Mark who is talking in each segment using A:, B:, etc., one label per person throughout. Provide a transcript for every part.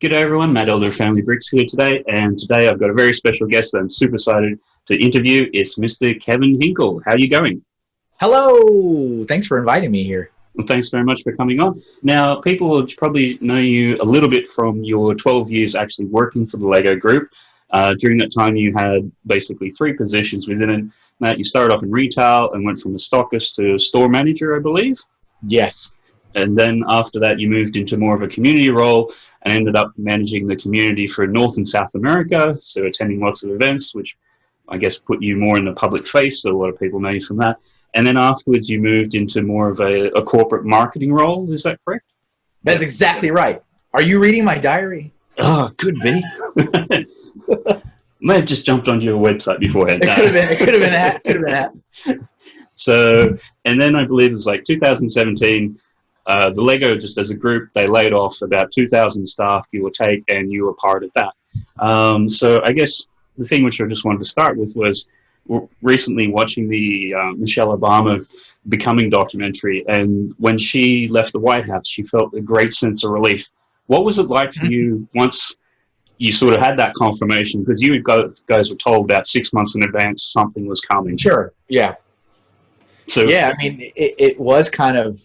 A: G'day everyone, Matt Elder Family Bricks here today, and today I've got a very special guest that I'm super excited to interview. It's Mr. Kevin Hinkle. How are you going?
B: Hello! Thanks for inviting me here.
A: Well, thanks very much for coming on. Now, people will probably know you a little bit from your 12 years actually working for the LEGO Group. Uh, during that time, you had basically three positions within it. Matt, you started off in retail and went from a stockist to a store manager, I believe?
B: Yes.
A: And then after that, you moved into more of a community role and ended up managing the community for North and South America. So attending lots of events, which I guess put you more in the public face. So a lot of people know you from that. And then afterwards, you moved into more of a, a corporate marketing role. Is that correct?
B: That's exactly right. Are you reading my diary?
A: Oh, could be. May have just jumped onto your website beforehand.
B: It could have been. It could have been that. Could have been that.
A: So, and then I believe it was like 2017 uh, the Lego, just as a group, they laid off about 2,000 staff, give or take, and you were part of that. Um, so I guess the thing which I just wanted to start with was recently watching the uh, Michelle Obama Becoming documentary, and when she left the White House, she felt a great sense of relief. What was it like for mm-hmm. you once you sort of had that confirmation? Because you guys were told about six months in advance something was coming.
B: Sure. Yeah. So yeah, I mean, it, it was kind of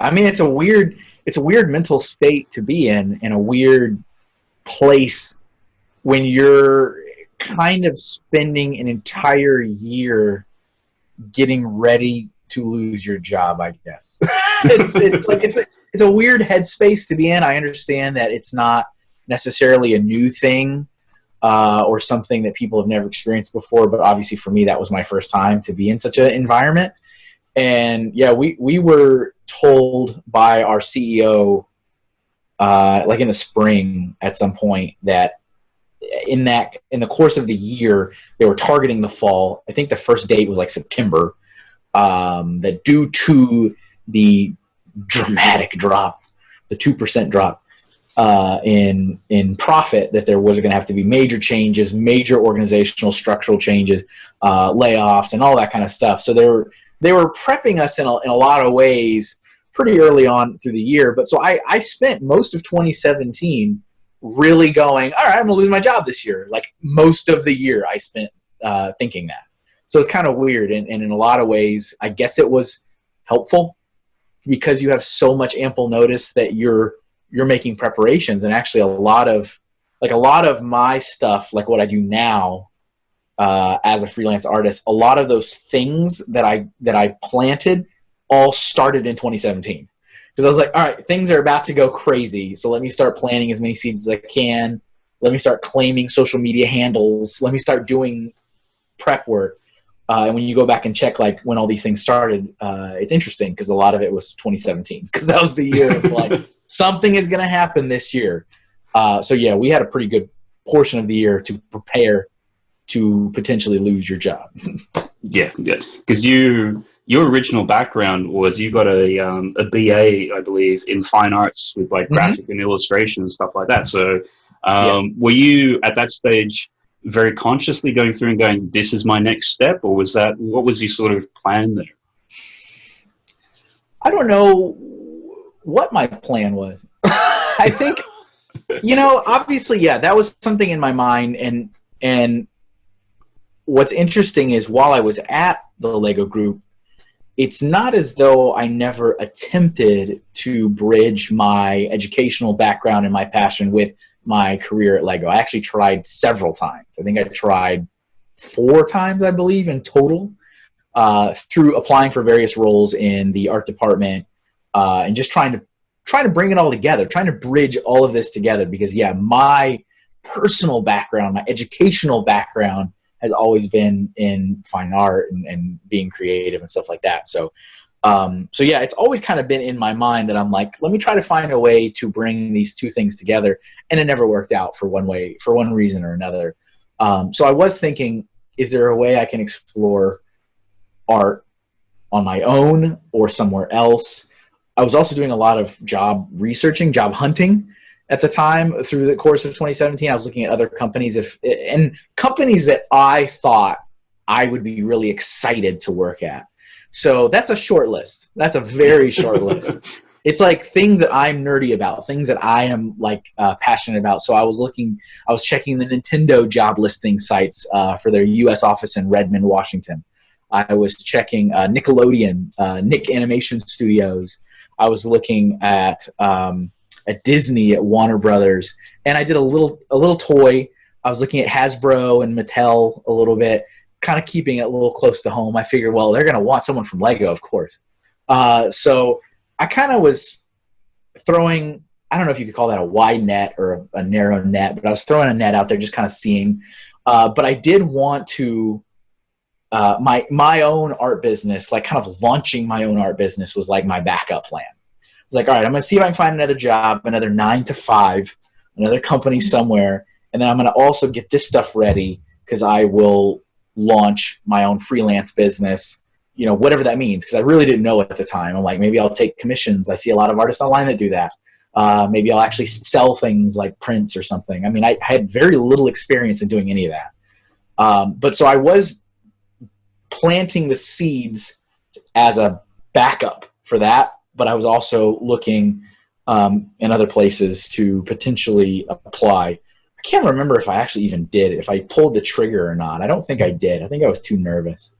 B: I mean, it's a weird, it's a weird mental state to be in, in a weird place when you're kind of spending an entire year getting ready to lose your job. I guess it's it's like it's a, it's a weird headspace to be in. I understand that it's not necessarily a new thing uh, or something that people have never experienced before, but obviously for me that was my first time to be in such an environment. And yeah, we we were told by our CEO, uh, like in the spring at some point, that in that in the course of the year they were targeting the fall. I think the first date was like September. Um, that due to the dramatic drop, the two percent drop uh, in in profit, that there was going to have to be major changes, major organizational structural changes, uh, layoffs, and all that kind of stuff. So there were they were prepping us in a, in a lot of ways pretty early on through the year. But so I, I spent most of 2017 really going, all right, I'm gonna lose my job this year. Like most of the year I spent uh, thinking that. So it's kind of weird. And, and in a lot of ways, I guess it was helpful because you have so much ample notice that you're, you're making preparations and actually a lot of, like a lot of my stuff, like what I do now, uh, as a freelance artist, a lot of those things that I that I planted all started in 2017 because I was like, all right, things are about to go crazy, so let me start planting as many seeds as I can. Let me start claiming social media handles. Let me start doing prep work. Uh, and when you go back and check like when all these things started, uh, it's interesting because a lot of it was 2017 because that was the year of like something is going to happen this year. Uh, so yeah, we had a pretty good portion of the year to prepare to potentially lose your job.
A: yeah, yeah, because you your original background was you got a um, a BA, I believe, in fine arts with like mm-hmm. graphic mm -hmm. and illustration and stuff like that. So, um, yeah. were you at that stage very consciously going through and going, "This is my next step," or was that what was your sort of plan there?
B: I don't know what my plan was. I think, you know, obviously, yeah, that was something in my mind, and and what's interesting is while I was at the Lego Group, it's not as though I never attempted to bridge my educational background and my passion with my career at Lego. I actually tried several times. I think I tried four times, I believe, in total, uh, through applying for various roles in the art department uh, and just trying to trying to bring it all together, trying to bridge all of this together. Because yeah, my personal background, my educational background has always been in fine art and, and being creative and stuff like that. So, um, so yeah, it's always kind of been in my mind that I'm like, let me try to find a way to bring these two things together, and it never worked out for one way, for one reason or another. Um, so I was thinking, is there a way I can explore art on my own or somewhere else? I was also doing a lot of job researching, job hunting, at the time through the course of 2017 i was looking at other companies if and companies that i thought i would be really excited to work at so that's a short list that's a very short list it's like things that I'm nerdy about, things that I am like uh, passionate about. So I was looking, I was checking the Nintendo job listing sites uh, for their U.S. office in Redmond, Washington. I was checking uh, Nickelodeon, uh, Nick Animation Studios. I was looking at um, at Disney, at Warner Brothers, and I did a little a little toy. I was looking at Hasbro and Mattel a little bit, kind of keeping it a little close to home. I figured, well, they're going to want someone from Lego, of course. Uh, so I kind of was throwing. I don't know if you could call that a wide net or a, a narrow net, but I was throwing a net out there, just kind of seeing. Uh, but I did want to uh, my my own art business, like kind of launching my own art business, was like my backup plan. It's like, all right, I'm gonna see if I can find another job, another nine to five, another company somewhere, and then I'm gonna also get this stuff ready because I will launch my own freelance business. You know, whatever that means, because I really didn't know at the time. I'm like, maybe I'll take commissions. I see a lot of artists online that do that. Uh, maybe I'll actually sell things like prints or something. I mean, I, I had very little experience in doing any of that. Um, but so I was planting the seeds as a backup for that, but I was also looking um, in other places to potentially apply. I can't remember if I actually even did it, if I pulled the trigger or not. I don't think I did. I think I was too nervous.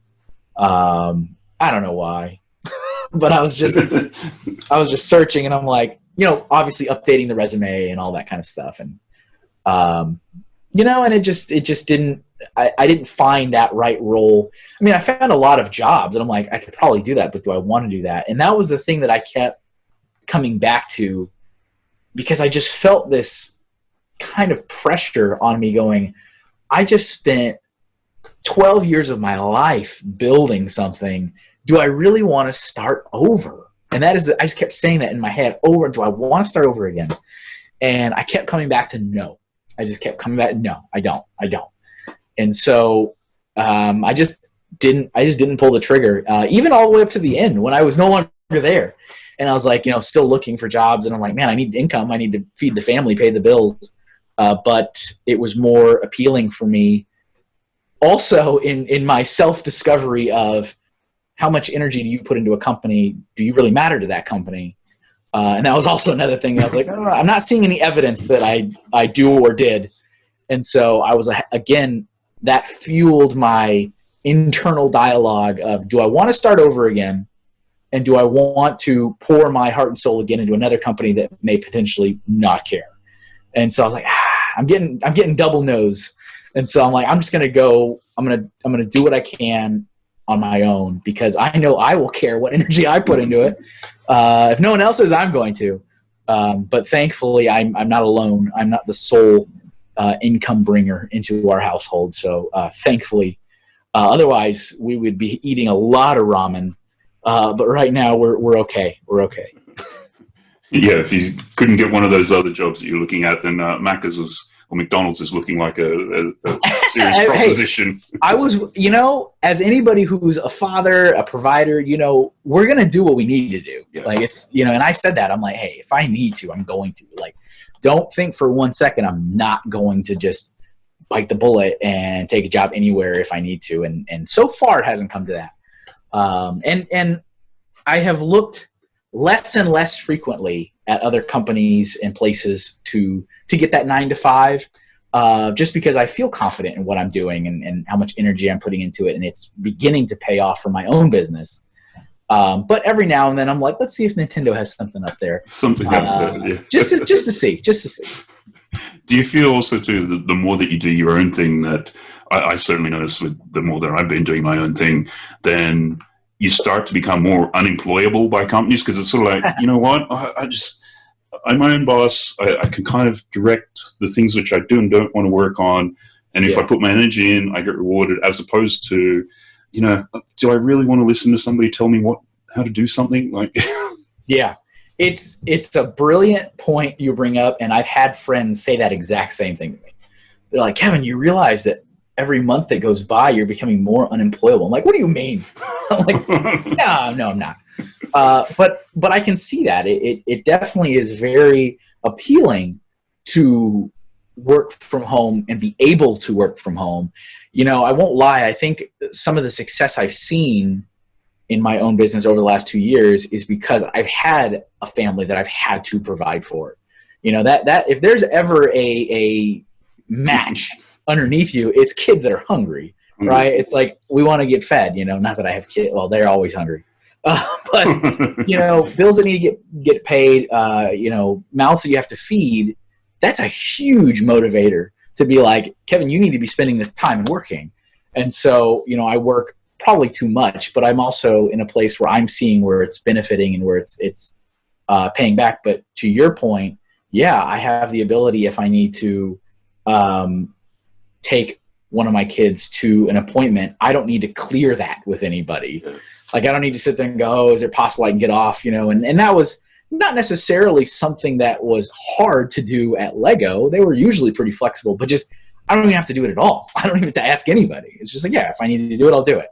B: Um, I don't know why, but I was just I was just searching, and I'm like, you know, obviously updating the resume and all that kind of stuff, and um, you know, and it just it just didn't I, I didn't find that right role. I mean, I found a lot of jobs, and I'm like, I could probably do that, but do I want to do that? And that was the thing that I kept coming back to because I just felt this kind of pressure on me going, I just spent 12 years of my life building something. Do I really want to start over? And that is the, I just kept saying that in my head over. Do I want to start over again? And I kept coming back to no. I just kept coming back. No, I don't. I don't and so um, I just didn't I just didn't pull the trigger uh, even all the way up to the end when I was no longer there. And I was like you know still looking for jobs. And I'm like man I need income. I need to feed the family pay the bills. Uh, but it was more appealing for me also in in my self discovery of how much energy do you put into a company? Do you really matter to that company? Uh, and that was also another thing. I was like oh, I'm not seeing any evidence that I I do or did. And so I was again that fueled my internal dialogue of do I want to start over again? And do I want to pour my heart and soul again into another company that may potentially not care? And so I was like, ah, I'm getting, I'm getting double nose. And so I'm like, I'm just going to go, I'm to, I'm to do what I can on my own because I know I will care what energy I put into it. Uh, if no one else is, I'm going to. Um, but thankfully, I'm, I'm not alone. I'm not the sole uh, income bringer into our household. So uh, thankfully, uh, otherwise we would be eating a lot of ramen. Uh, but right now we're we're okay. We're okay.
C: yeah, if you couldn't get one of those other jobs that you're looking at, then uh, Macca's was or McDonald's is looking like a, a, a serious hey, proposition.
B: I was, you know, as anybody who's a father, a provider, you know, we're gonna do what we need to do. Yeah. Like it's, you know, and I said that I'm like, hey, if I need to, I'm going to. Like, don't think for one second I'm not going to just bite the bullet and take a job anywhere if I need to. And and so far it hasn't come to that. Um, and and I have looked less and less frequently at other companies and places to to get that nine to five. Uh, just because I feel confident in what I'm doing and, and how much energy I'm putting into it, and it's beginning to pay off for my own business. Um, but every now and then, I'm like, let's see if Nintendo has something up there.
C: Something uh, up there, yeah.
B: just to, just to see, just to see.
C: Do you feel also too that the more that you do your own thing, that I, I certainly notice with the more that I've been doing my own thing, then you start to become more unemployable by companies because it's sort of like, you know what, I, I just I'm my own boss. I, I, can kind of direct the things which I do and don't want to work on. And if yeah. I put my energy in, I get rewarded as opposed to you know, do I really want to listen to somebody tell me what how to do something? Like,
B: yeah, it's it's a brilliant point you bring up, and I've had friends say that exact same thing to me. They're like, Kevin, you realize that every month that goes by, you're becoming more unemployable. I'm like, what do you mean? I'm like, no, no, I'm not. Uh, but but I can see that it, it, it definitely is very appealing to work from home and be able to work from home you know, I won't lie. I think some of the success I've seen in my own business over the last two years is because I've had a family that I've had to provide for. You know that that if there's ever a a match underneath you, it's kids that are hungry, mm-hmm. right? It's like we want to get fed. You know, not that I have kids. Well, they're always hungry. Uh, but you know, bills that need to get get paid, uh, you know, mouths that you have to feed. That's a huge motivator to be like, Kevin, you need to be spending this time and working. And so, you know, I work probably too much, but I'm also in a place where I'm seeing where it's benefiting and where it's it's uh, paying back. But to your point, yeah, I have the ability if I need to um, take one of my kids to an appointment. I don't need to clear that with anybody. Like I don't need to sit there and go, oh, is it possible I can get off? You know, and and that was not necessarily something that was hard to do at Lego. They were usually pretty flexible, but just I don't even have to do it at all. I don't even have to ask anybody. It's just like, yeah, if I need to do it, I'll do it.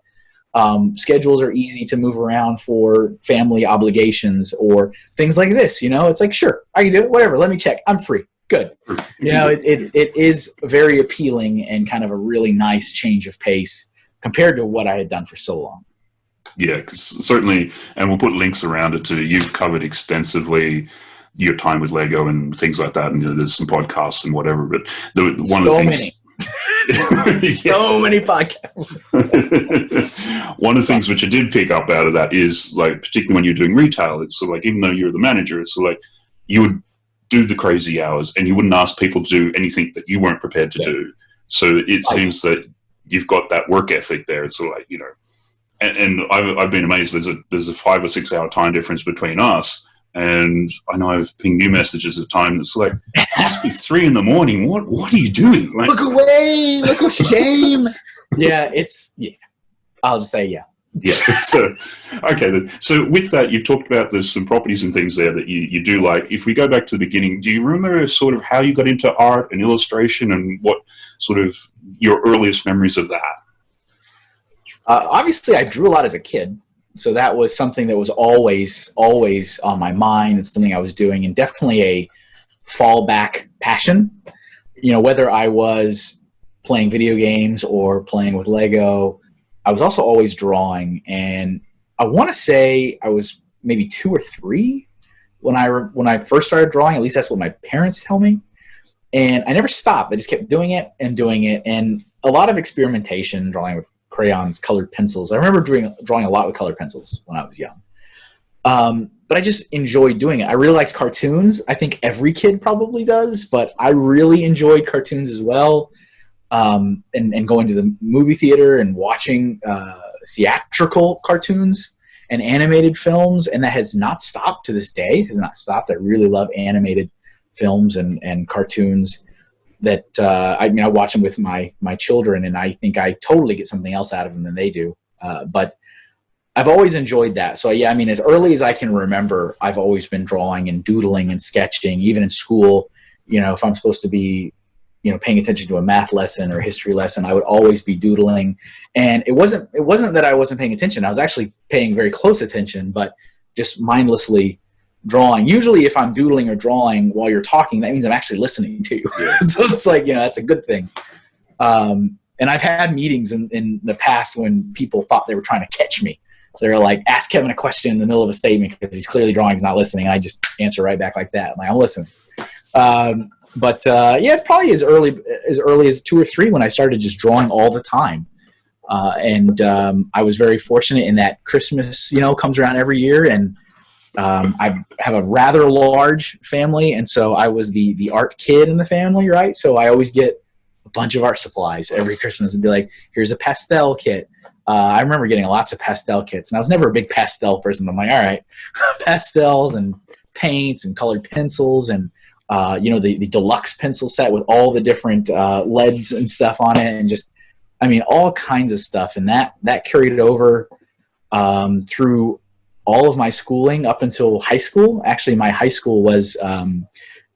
B: Um, schedules are easy to move around for family obligations or things like this. You know, it's like, sure, I can do it. Whatever. Let me check. I'm free. Good. You know, it, it, it is very appealing and kind of a really nice change of pace compared to what I had done for so long.
C: Yeah, certainly, and we'll put links around it too. You've covered extensively your time with Lego and things like that, and you know, there's some podcasts and whatever. But the, one so of the things,
B: many. so many podcasts.
C: One of the things which I did pick up out of that is like, particularly when you're doing retail, it's sort of like even though you're the manager, it's sort of like you would do the crazy hours and you wouldn't ask people to do anything that you weren't prepared to yeah. do. So it seems that you've got that work ethic there. It's sort of like you know, and, and I've, I've been amazed. There's a there's a five or six hour time difference between us and I know I've pinged you messages at times. It's like it must be three in the morning. What what are you doing?
B: Like, look away! Look a shame. yeah, it's yeah. I'll just say yeah.
C: Yeah. So okay. Then. So with that, you've talked about there's some properties and things there that you, you do like. If we go back to the beginning, do you remember sort of how you got into art and illustration and what sort of your earliest memories of that?
B: Uh, obviously, I drew a lot as a kid so that was something that was always always on my mind and something i was doing and definitely a fallback passion. You know whether i was playing video games or playing with lego i was also always drawing and i want to say i was maybe two or three when i when i first started drawing at least that's what my parents tell me and i never stopped i just kept doing it and doing it and a lot of experimentation drawing with crayons, colored pencils. I remember drawing, drawing a lot with colored pencils when I was young. Um, but I just enjoyed doing it. I really liked cartoons. I think every kid probably does, but I really enjoyed cartoons as well. Um, and, and going to the movie theater and watching uh, theatrical cartoons and animated films. And that has not stopped to this day. It has not stopped. I really love animated films and, and cartoons that uh, I mean, I watch them with my my children, and I think I totally get something else out of them than they do. Uh, but I've always enjoyed that. So yeah, I mean, as early as I can remember, I've always been drawing and doodling and sketching. Even in school, you know, if I'm supposed to be, you know, paying attention to a math lesson or history lesson, I would always be doodling. And it wasn't it wasn't that I wasn't paying attention. I was actually paying very close attention, but just mindlessly drawing. Usually, if I'm doodling or drawing while you're talking, that means I'm actually listening to you. So it's like, you know, that's a good thing. Um, and I've had meetings in, in the past when people thought they were trying to catch me. So they're like, ask Kevin a question in the middle of a statement because he's clearly drawing, he's not listening. And I just answer right back like that. I'm like, I'm listening. Um, but uh, yeah, it's probably as early as early as two or three when I started just drawing all the time. Uh, and um, I was very fortunate in that Christmas, you know, comes around every year, and um, I have a rather large family, and so I was the the art kid in the family, right? So I always get a bunch of art supplies every Christmas and be like, "Here's a pastel kit." Uh, I remember getting lots of pastel kits, and I was never a big pastel person. But I'm like, all right, pastels and paints and colored pencils and uh, you know the, the deluxe pencil set with all the different uh, leads and stuff on it, and just I mean all kinds of stuff, and that that carried over um, through all of my schooling up until high school. Actually, my high school was, um,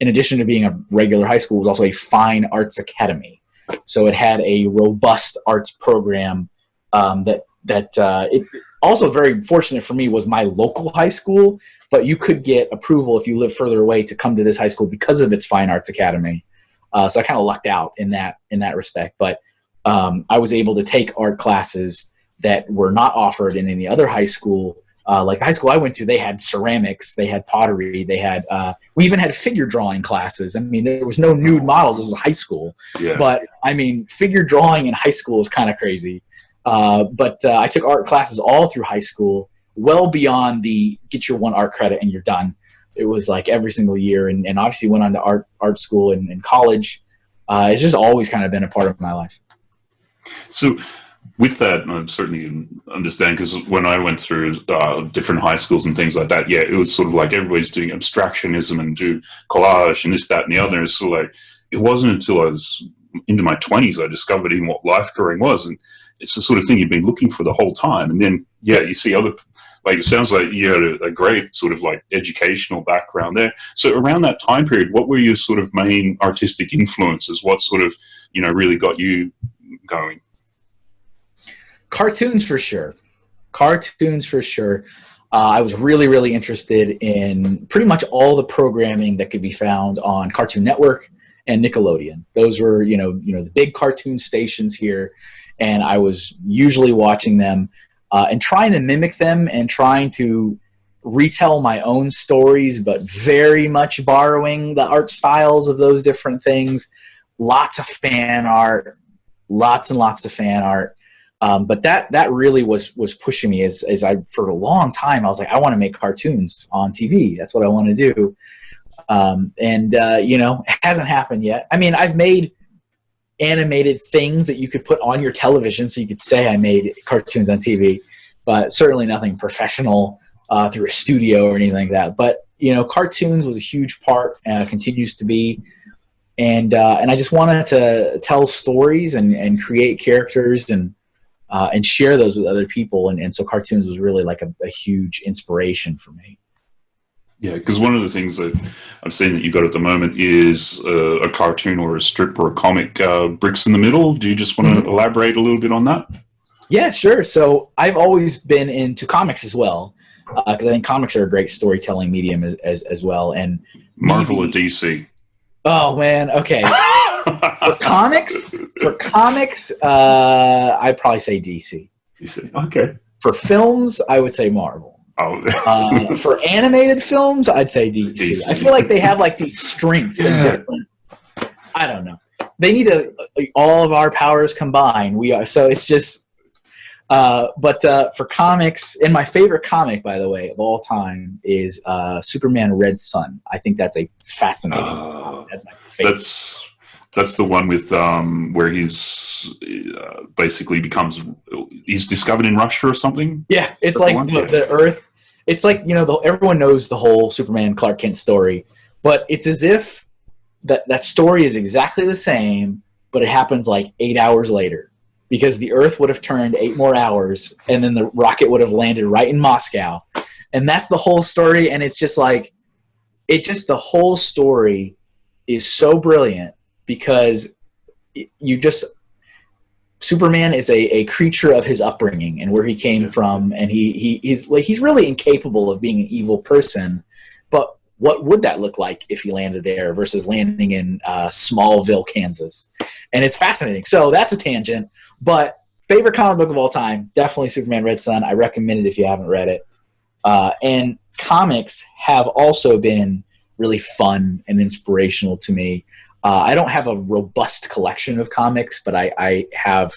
B: in addition to being a regular high school, was also a fine arts academy. So it had a robust arts program um, that that uh, it also very fortunate for me was my local high school. But you could get approval if you live further away to come to this high school because of its fine arts academy. Uh, so I kind of lucked out in that in that respect. But um, I was able to take art classes that were not offered in any other high school. Uh, like the high school I went to, they had ceramics, they had pottery, they had uh, we even had figure drawing classes. I mean, there was no nude models; it was high school.
C: Yeah.
B: But I mean, figure drawing in high school is kind of crazy. Uh, but uh, I took art classes all through high school, well beyond the get your one art credit and you're done. It was like every single year, and, and obviously went on to art art school and, and college. Uh, it's just always kind of been a part of my life.
C: So, with that, I certainly understand because when I went through uh, different high schools and things like that, yeah, it was sort of like everybody's doing abstractionism and do collage and this, that, and the other. And so, like, it wasn't until I was into my twenties I discovered even what life drawing was, and it's the sort of thing you've been looking for the whole time. And then, yeah, you see other, like, it sounds like you had a, a great sort of like educational background there. So, around that time period, what were your sort of main artistic influences? What sort of, you know, really got you going?
B: Cartoons for sure. Cartoons for sure. Uh, I was really, really interested in pretty much all the programming that could be found on Cartoon Network and Nickelodeon. Those were, you know, you know, the big cartoon stations here, and I was usually watching them uh, and trying to mimic them and trying to retell my own stories, but very much borrowing the art styles of those different things. Lots of fan art, lots and lots of fan art. Um, but that that really was was pushing me as as I for a long time I was like I want to make cartoons on TV. That's what I want to do. Um, and uh, you know, it hasn't happened yet. I mean, I've made animated things that you could put on your television, so you could say I made cartoons on TV, but certainly nothing professional uh, through a studio or anything like that. But you know, cartoons was a huge part, uh, continues to be, and uh, and I just wanted to tell stories and and create characters and uh, and share those with other people. And, and so cartoons was really like a, a huge inspiration for me.
C: Yeah, because one of the things that I've seen that you've got at the moment is uh, a cartoon or a strip or a comic, uh, Bricks in the Middle. Do you just want to mm-hmm. elaborate a little bit on that?
B: Yeah, sure. So I've always been into comics as well, because uh, I think comics are a great storytelling medium as, as, as well. And
C: Marvel or DC?
B: Oh man, okay. for comics, for comics, uh, I'd probably say DC.
C: DC. Okay.
B: For films, I would say Marvel. Oh. uh, for animated films, I'd say DC. DC. I feel like they have like these strengths. Yeah. I don't know. They need to all of our powers combined. We are so it's just. Uh, but uh, for comics, and my favorite comic, by the way, of all time is uh, Superman Red Sun. I think that's a fascinating.
C: Uh, that's my favorite. That's that's the one with um, where he's uh, basically becomes he's discovered in Russia or something.
B: Yeah, it's like the, the, Earth. It's like you know the, everyone knows the whole Superman Clark Kent story, but it's as if that that story is exactly the same, but it happens like eight hours later because the Earth would have turned eight more hours, and then the rocket would have landed right in Moscow, and that's the whole story. And it's just like it just the whole story is so brilliant because you just Superman is a, a creature of his upbringing and where he came from, and he, he he's like he's really incapable of being an evil person. But what would that look like if he landed there versus landing in uh, Smallville, Kansas? And it's fascinating. So that's a tangent, but favorite comic book of all time, definitely Superman Red Sun. I recommend it if you haven't read it. Uh, and comics have also been really fun and inspirational to me. Uh, I don't have a robust collection of comics, but I, I have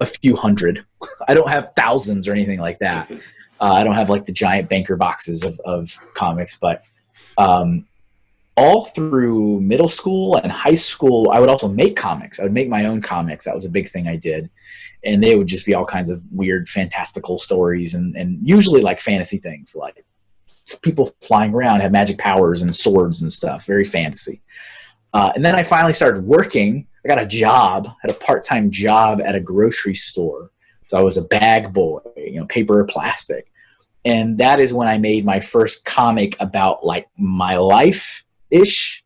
B: a few hundred. I don't have thousands or anything like that. Uh, I don't have like the giant banker boxes of, of comics, but um, all through middle school and high school, I would also make comics. I would make my own comics. That was a big thing I did. And they would just be all kinds of weird, fantastical stories and, and usually like fantasy things, like people flying around, have magic powers and swords and stuff, very fantasy. Uh, and then I finally started working. I got a job, had a part-time job at a grocery store. So I was a bag boy, you know, paper or plastic. And that is when I made my first comic about like my life-ish.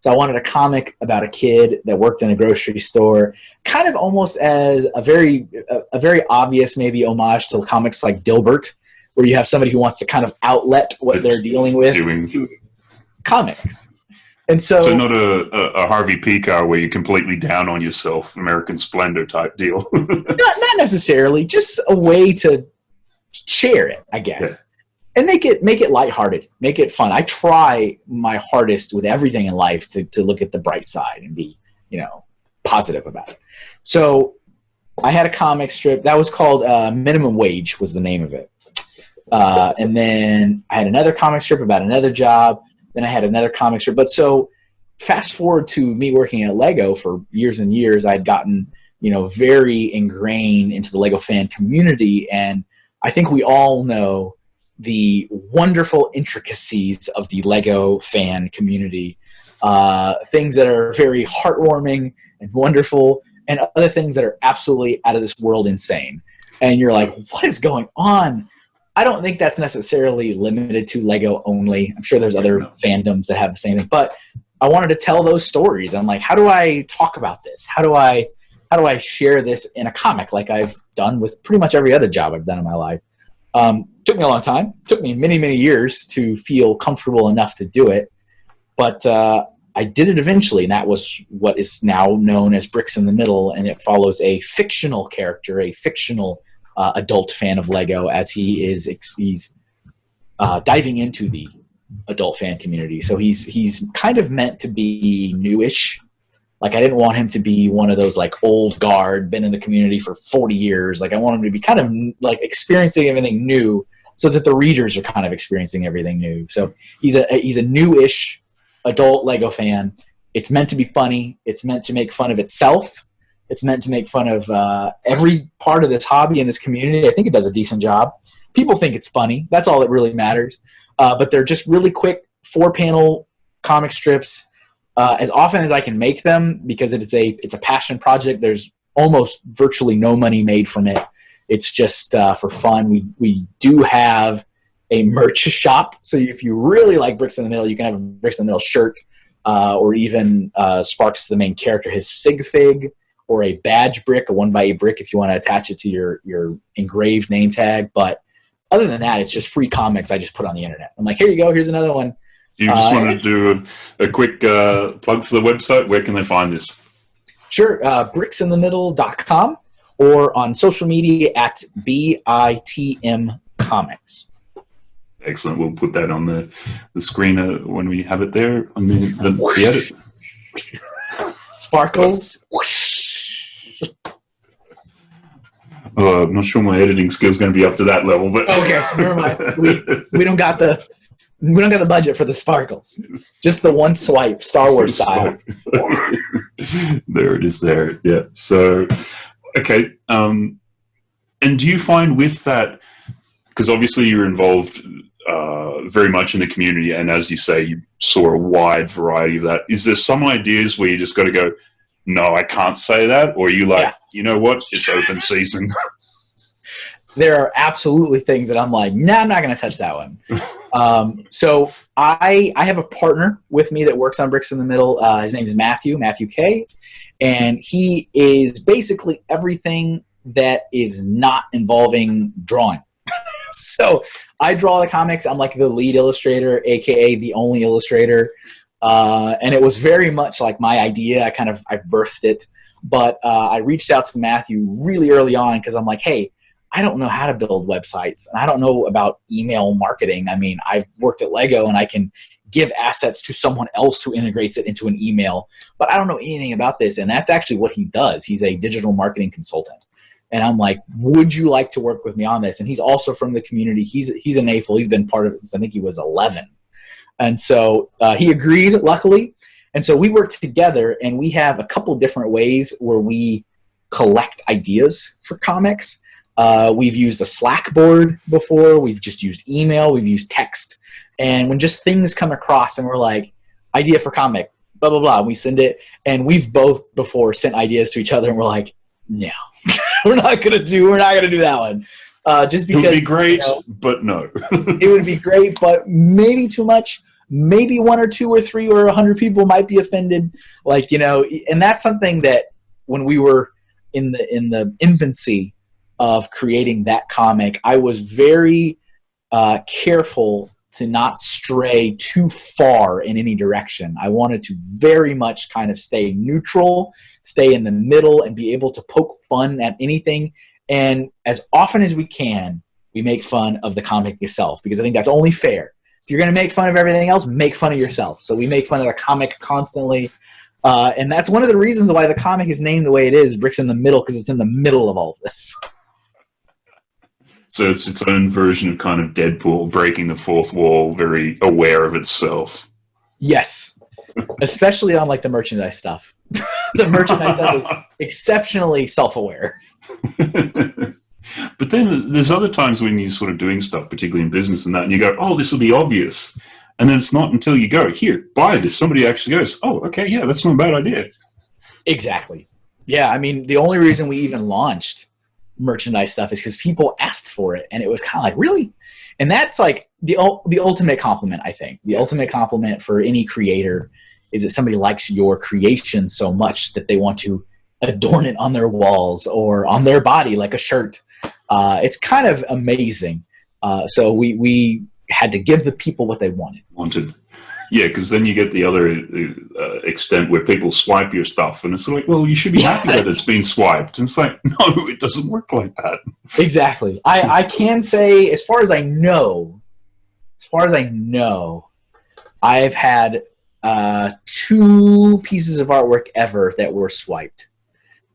B: So I wanted a comic about a kid that worked in a grocery store, kind of almost as a very, a, a very obvious maybe homage to comics like Dilbert, where you have somebody who wants to kind of outlet what they're dealing with. Doing. Comics And so,
C: so not a, a, a Harvey Pekar where you're completely down on yourself, American Splendor type deal.
B: not, not necessarily, just a way to share it, I guess. Yeah. And make it make it lighthearted, make it fun. I try my hardest with everything in life to, to look at the bright side and be, you know, positive about it. So I had a comic strip that was called uh, Minimum Wage was the name of it. Uh, and then I had another comic strip about another job. Then I had another comic strip. But so fast forward to me working at Lego for years and years, I'd gotten you know very ingrained into the Lego fan community, and I think we all know the wonderful intricacies of the Lego fan community. Uh, things that are very heartwarming and wonderful, and other things that are absolutely out of this world insane. And you're like, what is going on? I don't think that's necessarily limited to Lego only. I'm sure there's other fandoms that have the same thing, but I wanted to tell those stories. I'm like, how do I talk about this? How do I how do I share this in a comic like I've done with pretty much every other job I've done in my life? Um, took me a long time. Took me many many years to feel comfortable enough to do it, but uh, I did it eventually, and that was what is now known as Bricks in the Middle, and it follows a fictional character, a fictional uh, adult fan of Lego, as he is he's uh, diving into the adult fan community. So he's he's kind of meant to be newish. Like I didn't want him to be one of those like old guard, been in the community for 40 years. Like I want him to be kind of like experiencing everything new, so that the readers are kind of experiencing everything new. So he's a he's a newish adult Lego fan. It's meant to be funny. It's meant to make fun of itself. It's meant to make fun of uh, every part of this hobby and this community. I think it does a decent job. People think it's funny. That's all that really matters. Uh, but they're just really quick four panel comic strips. Uh, as often as I can make them because it's a it's a passion project. There's almost virtually no money made from it. It's just uh, for fun. We we do have a merch shop, so if you really like Bricks in the Middle, you can have a Bricks in the Middle shirt, uh, or even uh, Sparks, the main character, his sig fig, or a badge brick, a one by eight brick, if you want to attach it to your your engraved name tag. But other than that, it's just free comics I just put on the internet. I'm like, here you go, here's another one.
C: You just uh, want to do a, a quick uh, plug for the website. Where can they find this?
B: Sure, uh, bricksinthemiddle.com or on social media at BITM Comics.
C: Excellent. We'll put that on the, the screen uh, when we have it there on the, the, the edit.
B: Sparkles.
C: Uh, I'm not sure my editing skills going to be up to that level, but
B: okay, never mind. We, we don't got the we don't got the budget for the sparkles. Just the one swipe, Star Wars style.
C: there it is. There, yeah. So, okay. Um, and do you find with that because obviously you're involved uh, very much in the community, and as you say, you saw a wide variety of that. Is there some ideas where you just got to go? No, I can't say that? Or you like, yeah. you know what? It's open season.
B: there are absolutely things that I'm like, nah, I'm not going to touch that one. um, so I I have a partner with me that works on Bricks in the Middle. Uh, his name is Matthew, Matthew K, and he is basically everything that is not involving drawing. so I draw the comics. I'm like the lead illustrator, aka the only illustrator. Uh, and it was very much like my idea. I kind of I birthed it, but uh, I reached out to Matthew really early on because I'm like, hey, I don't know how to build websites, and I don't know about email marketing. I mean, I've worked at Lego, and I can give assets to someone else who integrates it into an email, but I don't know anything about this. And that's actually what he does. He's a digital marketing consultant. And I'm like, would you like to work with me on this? And he's also from the community. He's he's an AFOL. He's been part of it since I think he was 11. And so uh, he agreed, luckily. And so we work together, and we have a couple different ways where we collect ideas for comics. Uh, we've used a Slack board before. We've just used email. We've used text. And when just things come across and we're like, idea for comic, blah, blah, blah, we send it. And we've both before sent ideas to each other and we're like, no, we're not going to do, we're not going to do that one. Uh, just because
C: it would be great, you know, but no.
B: it would be great, but maybe too much. Maybe one or two or three or a hundred people might be offended. Like you know, and that's something that when we were in the in the infancy of creating that comic, I was very uh, careful to not stray too far in any direction. I wanted to very much kind of stay neutral, stay in the middle, and be able to poke fun at anything. And as often as we can, we make fun of the comic itself because I think that's only fair. If you're going to make fun of everything else, make fun of yourself. So we make fun of the comic constantly. Uh, and that's one of the reasons why the comic is named the way it is, Bricks in the Middle, because it's in the middle of all of this.
C: So it's its own version of kind of Deadpool breaking the fourth wall, very aware of itself.
B: Yes, especially on like the merchandise stuff. the merchandise stuff is exceptionally self-aware.
C: But then there's other times when you're sort of doing stuff, particularly in business and that, and you go, "Oh, this will be obvious," and then it's not until you go, "Here, buy this." Somebody actually goes, "Oh, okay, yeah, that's not a bad idea."
B: Exactly. Yeah, I mean, the only reason we even launched merchandise stuff is because people asked for it, and it was kind of like, really? And that's like the the ultimate compliment. I think the ultimate compliment for any creator is that somebody likes your creation so much that they want to adorn it on their walls or on their body like a shirt. Uh, it's kind of amazing. Uh, so we we had to give the people what they wanted.
C: Wanted. Yeah, because then you get the other uh, extent where people swipe your stuff, and it's like, well, you should be happy that it's been swiped. And it's like, no, it doesn't work like that.
B: Exactly. I, I can say, as far as I know, as far as I know, I've had uh, two pieces of artwork ever that were swiped.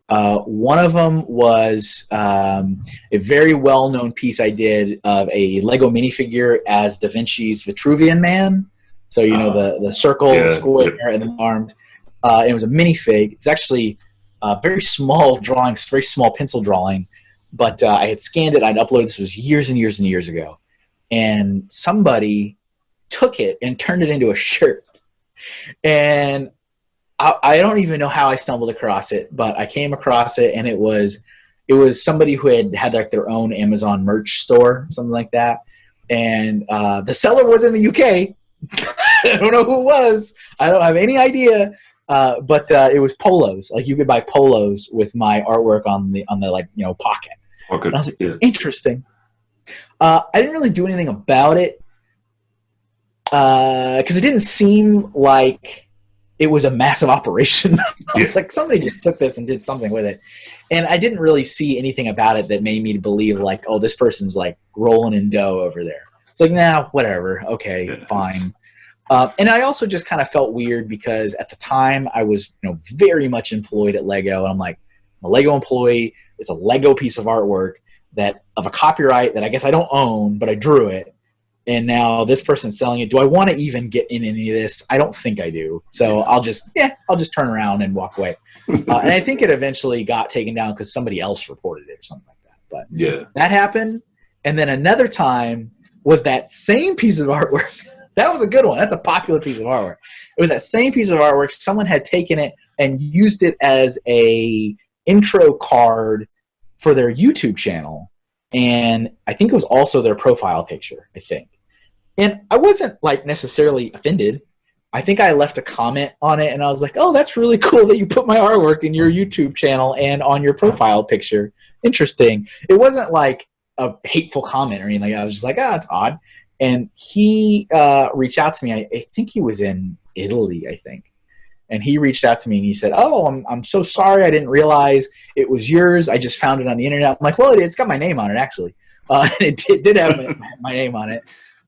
B: Uh, one of them was um, a very well-known piece I did of a Lego minifigure as Da Vinci's Vitruvian Man. So you know uh, the the circle, yeah, square, and then armed. Uh, it was a minifig. It was actually a very small drawing, very small pencil drawing, but uh, I had scanned it. I'd uploaded. This was years and years and years ago, and somebody took it and turned it into a shirt. And I, I don't even know how I stumbled across it, but I came across it, and it was it was somebody who had had like their own Amazon merch store, something like that. And uh, the seller was in the UK, I don't know who it was. I don't have any idea. Uh, but uh, it was polos. Like you could buy polos with my artwork on the on the like you know pocket.
C: Okay.
B: And I was like,
C: yeah.
B: interesting. Uh, I didn't really do anything about it because uh, it didn't seem like it was a massive operation. I was yeah. like, somebody just took this and did something with it, and I didn't really see anything about it that made me believe like, oh, this person's like rolling in dough over there. It's like, nah, whatever. Okay, fine. Uh, and I also just kind of felt weird because at the time I was, you know, very much employed at Lego, and I'm like, I'm a Lego employee. It's a Lego piece of artwork that of a copyright that I guess I don't own, but I drew it. And now this person's selling it. Do I want to even get in any of this? I don't think I do. So I'll just, yeah, I'll just turn around and walk away. Uh, and I think it eventually got taken down because somebody else reported it or something like that. But
C: yeah,
B: that happened. And then another time was that same piece of artwork. that was a good one. That's a popular piece of artwork. It was that same piece of artwork. Someone had taken it and used it as a intro card for their YouTube channel. And I think it was also their profile picture, I think. And I wasn't like necessarily offended. I think I left a comment on it and I was like, oh, that's really cool that you put my artwork in your YouTube channel and on your profile picture. Interesting. It wasn't like, a hateful comment or anything. I was just like, ah, it's odd. And he uh, reached out to me. I, I, think he was in Italy, I think. And he reached out to me and he said, "Oh, I'm I'm so sorry. I didn't realize it was yours. I just found it on the internet." I'm like, "Well, it, has got my name on it, actually. Uh, it did, did have my, my, name on it."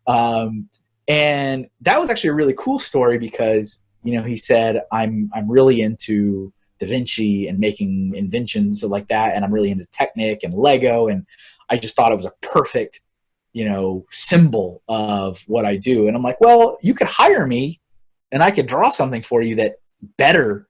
B: Um, and that was actually a really cool story because you know he said, "I'm I'm really into Da Vinci and making inventions like that, and I'm really into Technic and Lego, and I just thought it was a perfect, you know, symbol of what I do. And I'm like, well, you could hire me and I could draw something for you that better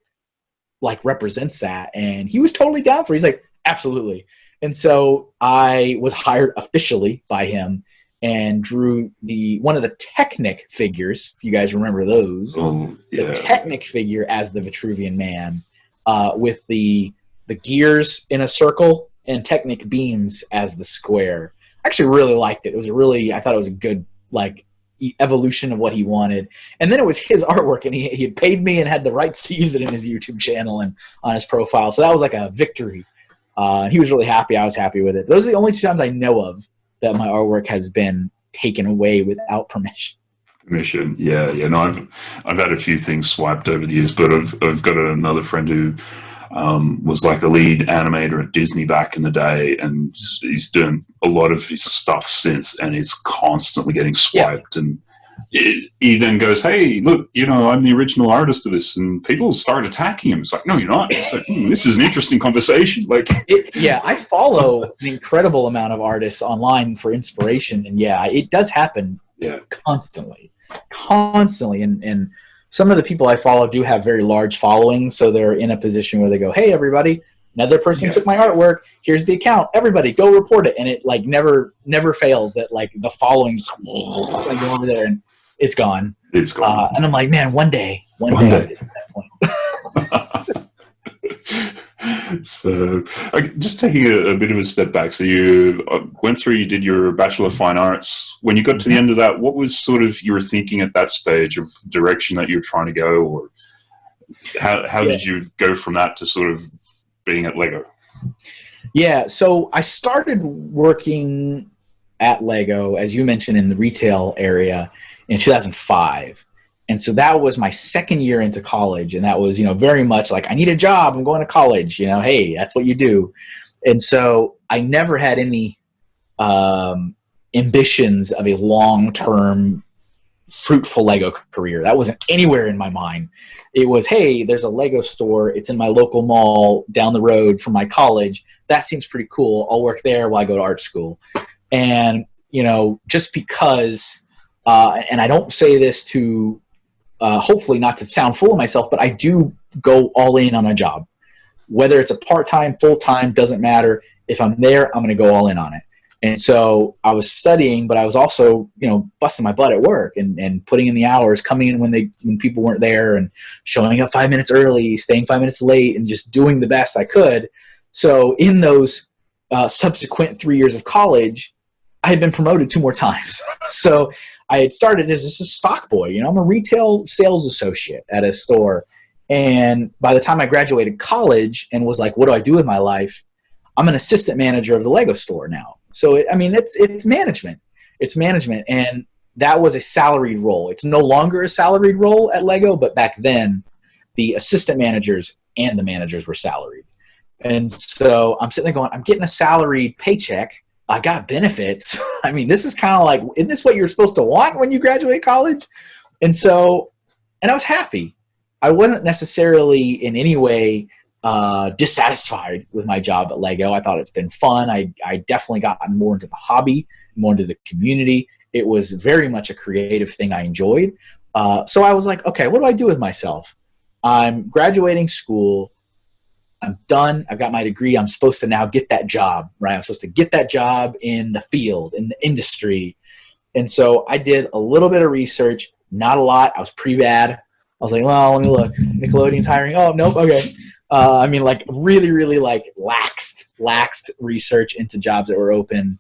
B: like represents that. And he was totally down for it. He's like, absolutely. And so I was hired officially by him and drew the one of the Technic figures, if you guys remember those,
C: um, yeah.
B: the Technic figure as the Vitruvian Man, uh, with the the gears in a circle and Technic beams as the square. I actually really liked it. It was a really, I thought it was a good like evolution of what he wanted. And then it was his artwork, and he, he had paid me and had the rights to use it in his YouTube channel and on his profile. So that was like a victory. Uh, he was really happy. I was happy with it. Those are the only two times I know of that my artwork has been taken away without permission.
C: Permission, yeah, yeah. No, I've I've had a few things swiped over the years, but I've I've got another friend who um, was like the lead animator at Disney back in the day, and he's doing a lot of his stuff since, and it's constantly getting swiped yeah. and he then goes, "Hey, look, you know, I'm the original artist of this," and people start attacking him. It's like, "No, you're not." It's like, hmm, "This is an interesting conversation." Like,
B: it, yeah, I follow an incredible amount of artists online for inspiration, and yeah, it does happen.
C: Yeah,
B: constantly, constantly, and and some of the people I follow do have very large followings, so they're in a position where they go, "Hey, everybody." Another person yeah. took my artwork. Here's the account. Everybody, go report it, and it like never, never fails that like the followings like go over there and it's gone.
C: It's gone.
B: Uh, and I'm like, man, one day, one, one day.
C: day. so, just taking a, a, bit of a step back. So you uh, went through, you did your Bachelor of Fine Arts. When you got to the mm-hmm. end of that, what was sort of you were thinking at that stage of direction that you were trying to go, or how how yeah. did you go from that to sort of being at Lego?
B: Yeah, so I started working at Lego, as you mentioned, in the retail area in 2005. And so that was my second year into college. And that was, you know, very much like, I need a job. I'm going to college. You know, hey, that's what you do. And so I never had any um, ambitions of a long term, fruitful Lego career. That wasn't anywhere in my mind. It was, hey, there's a Lego store. It's in my local mall down the road from my college. That seems pretty cool. I'll work there while I go to art school. And, you know, just because uh, and I don't say this to uh, hopefully not to sound full of myself, but I do go all in on a job. Whether it's a part time, full time, doesn't matter. If I'm there, I'm going to go all in on it. And so I was studying, but I was also, you know, busting my butt at work and, and putting in the hours, coming in when they when people weren't there, and showing up five minutes early, staying five minutes late, and just doing the best I could. So in those uh, subsequent three years of college, I had been promoted two more times. so I had started as a stock boy. You know, I'm a retail sales associate at a store. And by the time I graduated college and was like, what do I do with my life? I'm an assistant manager of the Lego store now. So, it, I mean, it's, it's management. It's management. And that was a salaried role. It's no longer a salaried role at Lego, but back then, the assistant managers and the managers were salaried. And so I'm sitting there going, I'm getting a salaried paycheck I got benefits. I mean, this is kind of like, isn't this what you're supposed to want when you graduate college? And so, and I was happy. I wasn't necessarily in any way uh, dissatisfied with my job at Lego. I thought it's been fun. I, I definitely got more into the hobby, more into the community. It was very much a creative thing I enjoyed. Uh, so I was like, okay, what do I do with myself? I'm graduating school. I'm done. I've got my degree. I'm supposed to now get that job, right? I'm supposed to get that job in the field, in the industry. And so I did a little bit of research, not a lot. I was pretty bad. I was like, well, let me look. Nickelodeon's hiring. Oh, nope. Okay. Uh, I mean, like really, really like laxed, laxed research into jobs that were open.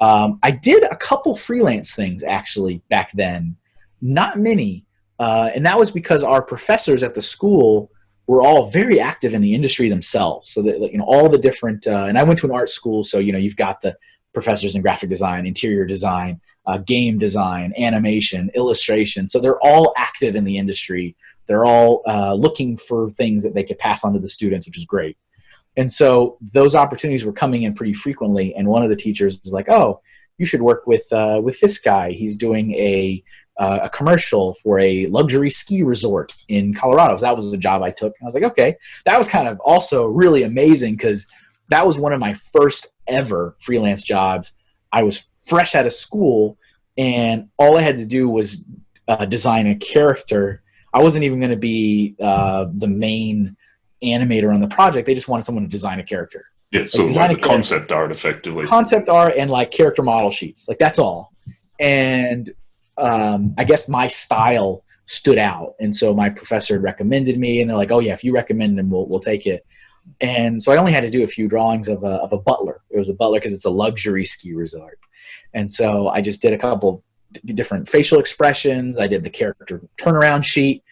B: Um, I did a couple freelance things actually back then, not many. Uh, and that was because our professors at the school were all very active in the industry themselves. So that you know all the different, uh, and I went to an art school, so you know you've got the professors in graphic design, interior design, uh, game design, animation, illustration. So they're all active in the industry. They're all uh, looking for things that they could pass on to the students, which is great. And so those opportunities were coming in pretty frequently. And one of the teachers was like, "Oh, you should work with uh, with this guy. He's doing a uh, a commercial for a luxury ski resort in Colorado. So that was the job I took. I was like, okay, that was kind of also really amazing because that was one of my first ever freelance jobs. I was fresh out of school, and all I had to do was uh, design a character. I wasn't even going to be uh, the main animator on the project. They just wanted someone to design a character.
C: Yeah, so like, like concept art, effectively.
B: Concept art and like character model sheets, like that's all. And um, I guess my style stood out, and so my professor recommended me, and they're like, "Oh yeah, if you recommend him, we'll we'll take it." And so I only had to do a few drawings of a of a butler. It was a butler because it's a luxury ski resort, and so I just did a couple different facial expressions. I did the character turnaround sheet.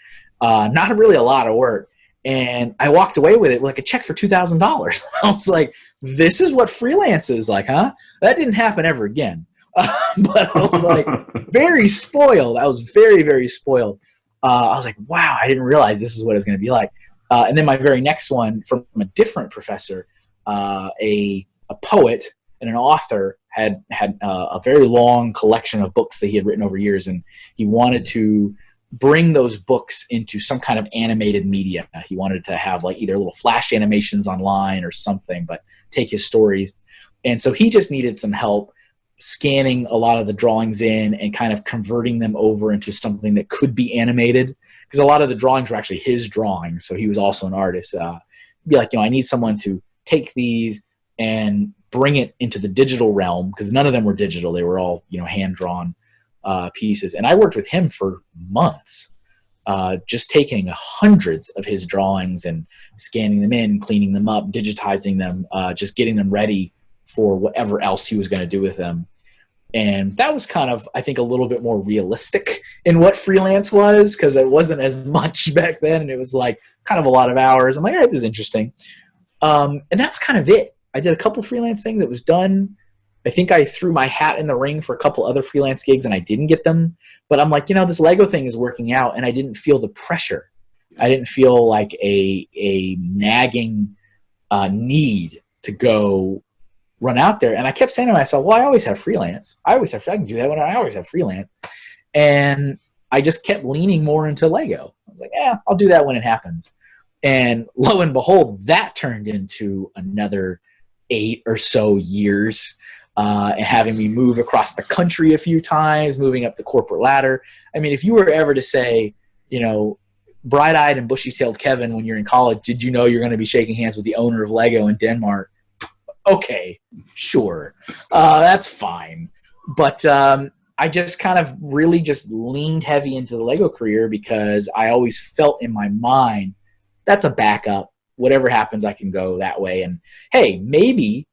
B: Uh, not really a lot of work, and I walked away with it like a check for two thousand dollars. I was like, "This is what freelance is like, huh?" That didn't happen ever again but I was like very spoiled. I was very, very spoiled. Uh, I was like, wow, I didn't realize this is what it was going to be like. Uh, and then my very next one from a different professor, uh, a, a poet and an author had had uh, a very long collection of books that he had written over years, and he wanted to bring those books into some kind of animated media. He wanted to have like either little flash animations online or something, but take his stories. And so he just needed some help scanning a lot of the drawings in and kind of converting them over into something that could be animated because a lot of the drawings were actually his drawings. So he was also an artist. Uh, be like, you know, I need someone to take these and bring it into the digital realm because none of them were digital. They were all, you know, hand drawn uh, pieces. And I worked with him for months, uh, just taking hundreds of his drawings and scanning them in, cleaning them up, digitizing them, uh, just getting them ready for whatever else he was going to do with them. And that was kind of, I think, a little bit more realistic in what freelance was because it wasn't as much back then. And it was like kind of a lot of hours. I'm like, all right, this is interesting. Um, and that was kind of it. I did a couple freelance things that was done. I think I threw my hat in the ring for a couple other freelance gigs and I didn't get them. But I'm like, you know, this Lego thing is working out and I didn't feel the pressure. I didn't feel like a, a nagging uh, need to go run out there. And I kept saying to myself, well, I always have freelance. I always have, I can do that when I always have freelance. And I just kept leaning more into Lego. I was like, yeah, I'll do that when it happens. And lo and behold, that turned into another eight or so years uh, and having me move across the country a few times, moving up the corporate ladder. I mean, if you were ever to say, you know, bright-eyed and bushy-tailed Kevin when you're in college, did you know you're going to be shaking hands with the owner of Lego in Denmark? Okay, sure, uh, that's fine. But um, I just kind of really just leaned heavy into the Lego career because I always felt in my mind that's a backup. Whatever happens, I can go that way. And hey, maybe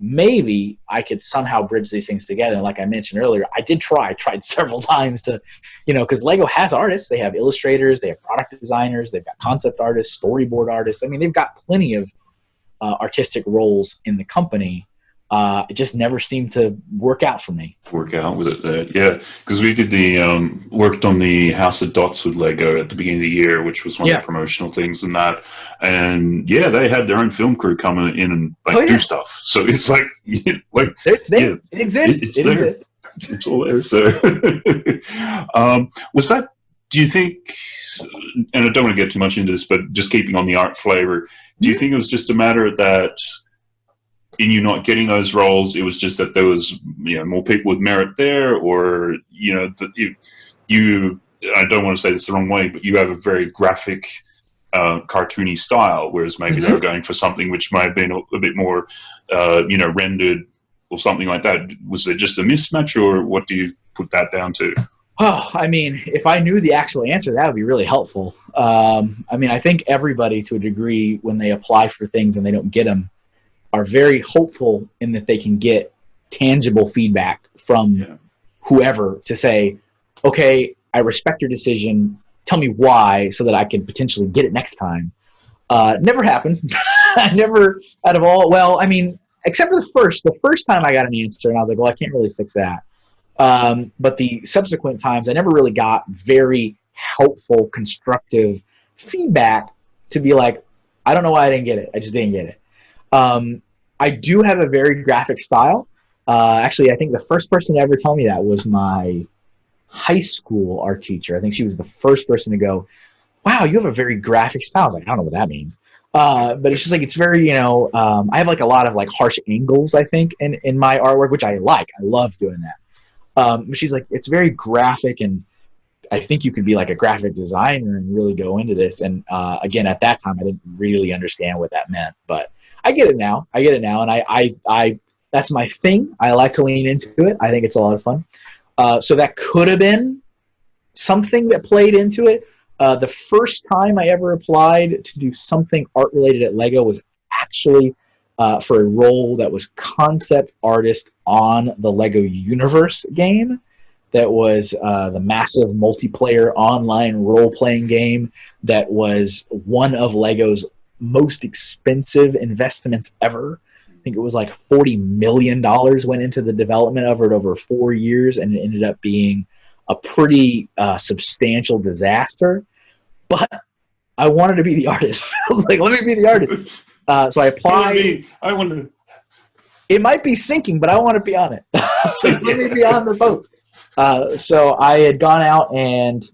B: maybe I could somehow bridge these things together. And like I mentioned earlier, I did try. I tried several times to, you know, because Lego has artists. They have illustrators, they have product designers, they've got concept artists, storyboard artists. I mean, they've got plenty of uh, artistic roles in the company uh, it just never seemed to work out for me.
C: Work out with it, uh, yeah. Because we did the um, worked on the House of Dots with Lego at the beginning of the year, which was one yeah. of the promotional things and that. And yeah, they had their own film crew come in and like oh, yeah. do stuff. So it's like, like
B: it's there. Yeah, it exists. It, it's
C: it
B: there. exists.
C: It's all there. So, um, was that? Do you think? And I don't want to get too much into this, but just keeping on the art flavor, do you mm-hmm. think it was just a matter that? In you not getting those roles, it was just that there was you know more people with merit there, or you know that you you I don't want to say this the wrong way, but you have a very graphic, uh, cartoony style, whereas maybe mm -hmm. they were going for something which might have been a, a bit more uh, you know rendered or something like that. Was there just a mismatch, or what do you put that down to?
B: Oh, I mean, if I knew the actual answer, that would be really helpful. Um, I mean, I think everybody, to a degree, when they apply for things and they don't get them, are very hopeful in that they can get tangible feedback from yeah. whoever to say, okay, I respect your decision. Tell me why so that I can potentially get it next time. Uh, never happened. I never, out of all, well, I mean, except for the first, the first time I got an answer and I was like, well, I can't really fix that. Um, but the subsequent times, I never really got very helpful, constructive feedback to be like, I don't know why I didn't get it. I just didn't get it. Um, I do have a very graphic style. Uh, actually, I think the first person to ever tell me that was my high school art teacher. I think she was the first person to go, wow, you have a very graphic style. I was like, I don't know what that means. Uh, but it's just like, it's very, you know, um, I have like a lot of like harsh angles, I think, in, in my artwork, which I like. I love doing that. Um, she's like, it's very graphic and I think you could be like a graphic designer and really go into this. And uh, again, at that time, I didn't really understand what that meant, but I get it now. I get it now, and I, I, I that's my thing. I like to lean into it. I think it's a lot of fun. Uh, so that could have been something that played into it. Uh, the first time I ever applied to do something art related at Lego was actually uh, for a role that was concept artist on the Lego Universe game. That was uh, the massive multiplayer online role playing game that was one of Lego's most expensive investments ever. I think it was like forty million dollars went into the development of it over four years, and it ended up being a pretty uh, substantial disaster. But I wanted to be the artist. I was like, let me be the artist. Uh, so I applied.
C: I want to.
B: It might be sinking, but I want to be on it. so let me be on the boat. Uh, so I had gone out and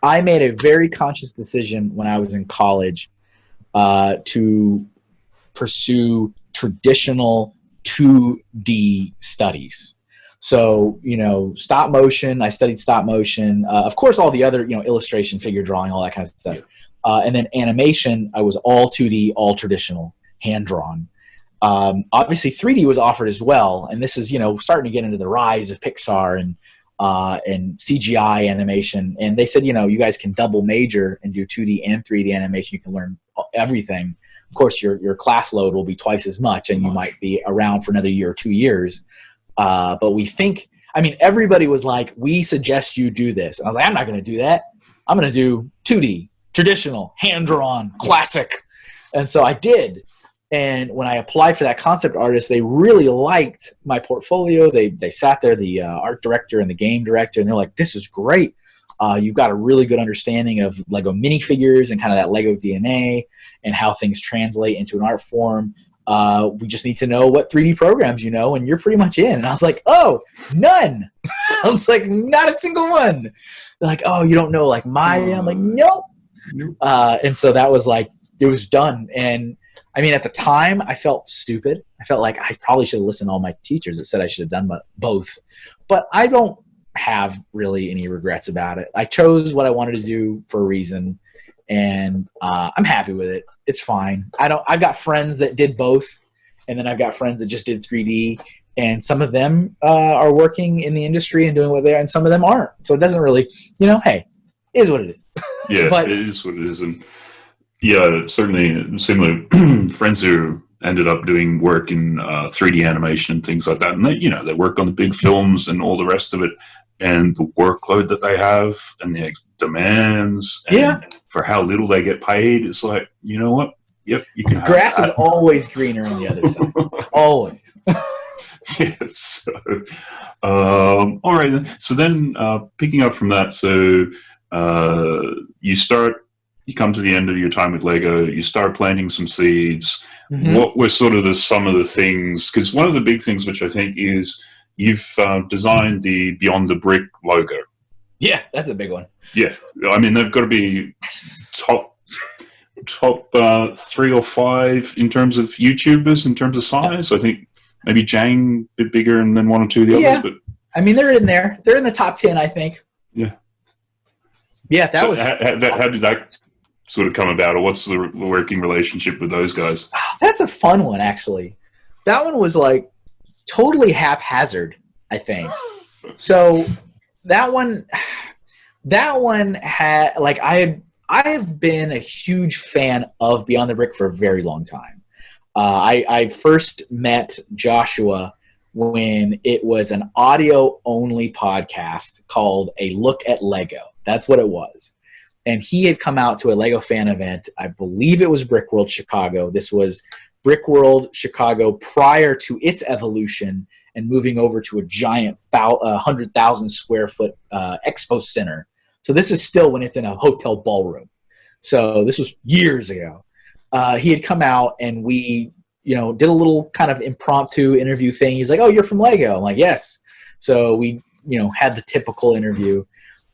B: I made a very conscious decision when I was in college uh, to pursue traditional 2D studies. So, you know, stop motion, I studied stop motion. Uh, of course, all the other, you know, illustration, figure drawing, all that kind of stuff. Uh, and then animation, I was all 2D, all traditional, hand drawn. Um, obviously, 3D was offered as well. And this is, you know, starting to get into the rise of Pixar and uh, and CGI animation. And they said, you know, you guys can double major and do 2D and 3D animation. You can learn everything. Of course, your, your class load will be twice as much, and you might be around for another year or two years. Uh, but we think, I mean, everybody was like, we suggest you do this. And I was like, I'm not going to do that. I'm going to do 2D, traditional, hand drawn, classic. And so I did. And when I applied for that concept artist, they really liked my portfolio. They, they sat there, the uh, art director and the game director, and they're like, this is great. Uh, you've got a really good understanding of Lego minifigures and kind of that Lego DNA and how things translate into an art form. Uh, we just need to know what 3D programs you know, and you're pretty much in. And I was like, oh, none. I was like, not a single one. They're like, oh, you don't know like Maya? I'm like, nope. Uh, and so that was like, it was done. And I mean, at the time, I felt stupid. I felt like I probably should have listened to all my teachers that said I should have done both. But I don't have really any regrets about it. I chose what I wanted to do for a reason, and uh, I'm happy with it. It's fine. I don't. I've got friends that did both, and then I've got friends that just did 3D, and some of them uh, are working in the industry and doing what they are, and some of them aren't. So it doesn't really, you know, hey, is what it is.
C: Yeah, but, it is what it is, and yeah, certainly similar friends who ended up doing work in uh, 3D animation and things like that, and they, you know, they work on the big films and all the rest of it and the workload that they have and the demands and
B: yeah.
C: for how little they get paid it's like you know what yep you can
B: grass is always greener on the other side always
C: yes so, um, all right then. so then uh, picking up from that so uh, you start you come to the end of your time with lego you start planting some seeds mm -hmm. what were sort of the some of the things because one of the big things which i think is you've uh, designed the Beyond the Brick logo.
B: Yeah, that's a big one.
C: Yeah, I mean they've got to be top top uh, three or five in terms of YouTubers in terms of size. I think maybe Jane a bit bigger and then one or two of the
B: yeah.
C: others. But
B: I mean they're in there. They're in the top ten, I think.
C: Yeah.
B: Yeah, that
C: so
B: was.
C: How, how, how, did that sort of come about, or what's the working relationship with those guys?
B: That's a fun one, actually. That one was like totally haphazard, I think. So that one, that one had like I had I have been a huge fan of Beyond the Brick for a very long time. Uh, I, I first met Joshua when it was an audio only podcast called A Look at Lego. That's what it was. And he had come out to a Lego fan event. I believe it was Brick World Chicago. This was Brick World Chicago prior to its evolution and moving over to a giant 100,000 square foot uh, expo center. So this is still when it's in a hotel ballroom. So this was years ago. Uh, he had come out and we, you know, did a little kind of impromptu interview thing. He was like, "Oh, you're from Lego." I'm like, "Yes." So we, you know, had the typical interview,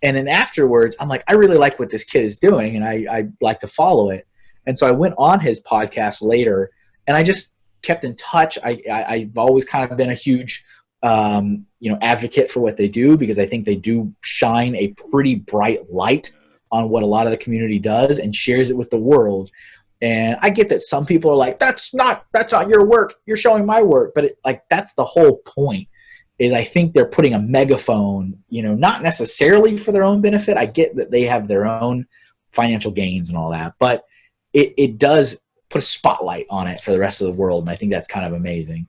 B: and then afterwards, I'm like, "I really like what this kid is doing, and I I like to follow it." And so I went on his podcast later and I just kept in touch. I, I have always kind of been a huge um, you know advocate for what they do because I think they do shine a pretty bright light on what a lot of the community does and shares it with the world. And I get that some people are like, "That's not that's not your work. You're showing my work." But it, like that's the whole point. Is I think they're putting a megaphone, you know, not necessarily for their own benefit. I get that they have their own financial gains and all that, but it, it does put a spotlight on it for the rest of the world, and I think that's kind of amazing.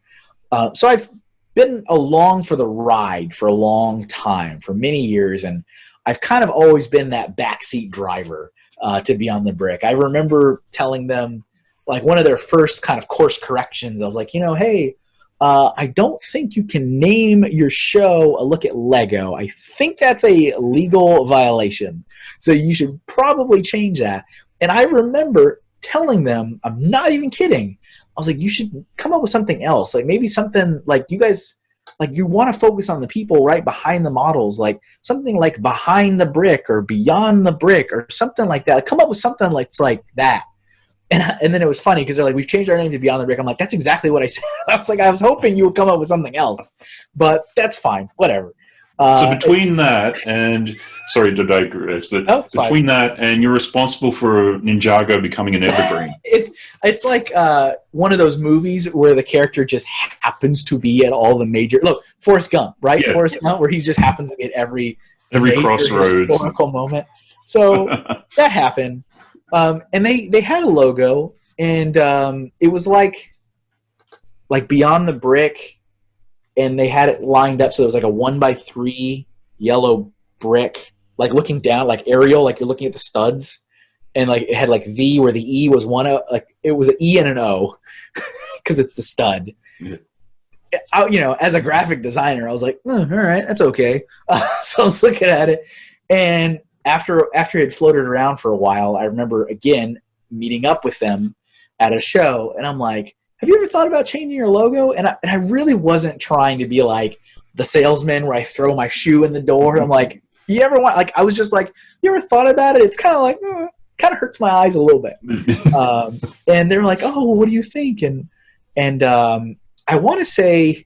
B: Uh, so I've been along for the ride for a long time, for many years, and I've kind of always been that backseat driver uh, to on the Brick. I remember telling them like one of their first kind of course corrections. I was like, you know, hey, uh, I don't think you can name your show a look at Lego. I think that's a legal violation. So you should probably change that. And I remember telling them, I'm not even kidding. I was like, you should come up with something else. Like maybe something like you guys, like you want to focus on the people right behind the models, like something like behind the brick or beyond the brick or something like that. Come up with something like, like that. And, and then it was funny because they're like, we've changed our name to Beyond the Brick. I'm like, that's exactly what I said. I was like, I was hoping you would come up with something else, but that's fine, whatever.
C: Uh, so between that and sorry to digress, but oh, between that and you're responsible for Ninjago becoming an evergreen.
B: it's it's like uh, one of those movies where the character just happens to be at all the major. Look, Forrest Gump, right? Yeah. Forrest Gump, where he just happens to be at every
C: every crossroads
B: historical moment. So that happened, um, and they they had a logo, and um, it was like like Beyond the Brick and they had it lined up so it was like a one by three yellow brick, like looking down, like aerial, like you're looking at the studs, and like it had like V where the E was one, like it was an E and an O, because it's the stud. Yeah. I, you know, as a graphic designer, I was like, oh, all right, that's okay. Uh, so I was looking at it, and after after it had floated around for a while, I remember again meeting up with them at a show, and I'm like, have you ever thought about changing your logo? And I, and I really wasn't trying to be like the salesman where I throw my shoe in the door. I'm like, you ever want, like, I was just like, you ever thought about it? It's kind of like, eh, kind of hurts my eyes a little bit. um, and they're like, oh, what do you think? And, and um, I want to say,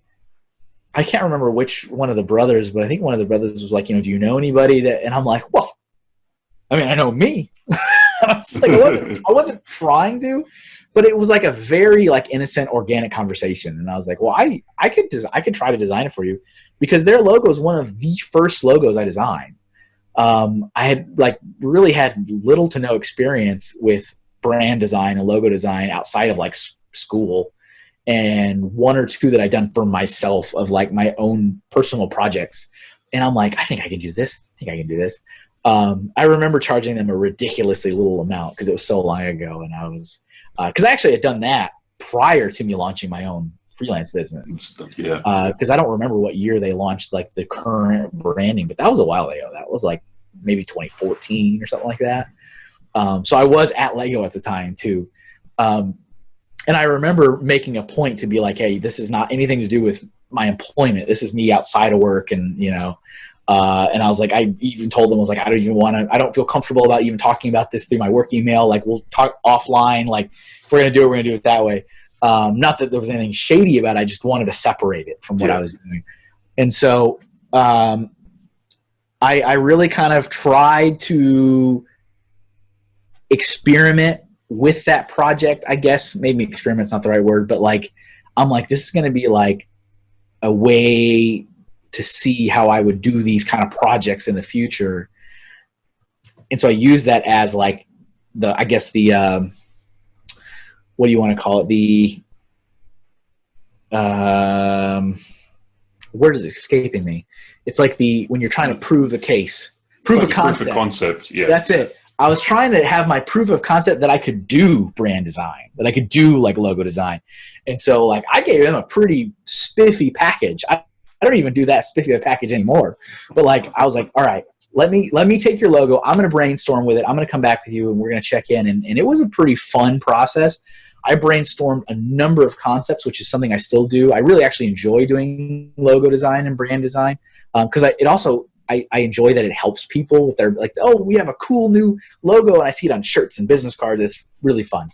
B: I can't remember which one of the brothers, but I think one of the brothers was like, you know, do you know anybody that, and I'm like, well, I mean, I know me. I was like, I wasn't, I wasn't trying to, but it was like a very like innocent organic conversation. And i was like well i i could des- i could try to design it for you because their logo is one of the first logos i designed. Um, i had like really had little to no experience with brand design and logo design outside of like s- school and one or two that i done for myself of like my own personal projects. And i'm like i think i can do this. I think i can do this um, i remember charging them a ridiculously little amount because it was so long ago and i was because uh, I actually had done that prior to me launching my own freelance business.
C: Yeah.
B: Because uh, I don't remember what year they launched like the current branding, but that was a while ago. That was like maybe 2014 or something like that. Um, so I was at Lego at the time too. Um, and I remember making a point to be like, hey, this is not anything to do with my employment. This is me outside of work, and you know. Uh, and I was like, I even told them, I was like, I don't even want to, I don't feel comfortable about even talking about this through my work email. Like, we'll talk offline. Like, if we're going to do it, we're going to do it that way. Um, not that there was anything shady about it. I just wanted to separate it from what yeah. I was doing. And so um, I, I really kind of tried to experiment with that project, I guess. Maybe experiment's not the right word, but like, I'm like, this is going to be like a way to see how I would do these kind of projects in the future. And so I use that as like the, I guess the, um, what do you want to call it? The, um, word is escaping me. It's like the, when you're trying to prove a case, prove like a concept. Proof
C: of concept. Yeah.
B: That's it. I was trying to have my proof of concept that I could do brand design, that I could do like logo design. And so like I gave him a pretty spiffy package. I, I don't even do that spiffy package anymore. But like I was like, all right, let me let me take your logo. I'm gonna brainstorm with it. I'm gonna come back with you and we're gonna check in. And, and it was a pretty fun process. I brainstormed a number of concepts, which is something I still do. I really actually enjoy doing logo design and brand design because um, it also I, I, enjoy that it helps people with their like oh we have a cool new logo and I see it on shirts and business cards. It's really fun.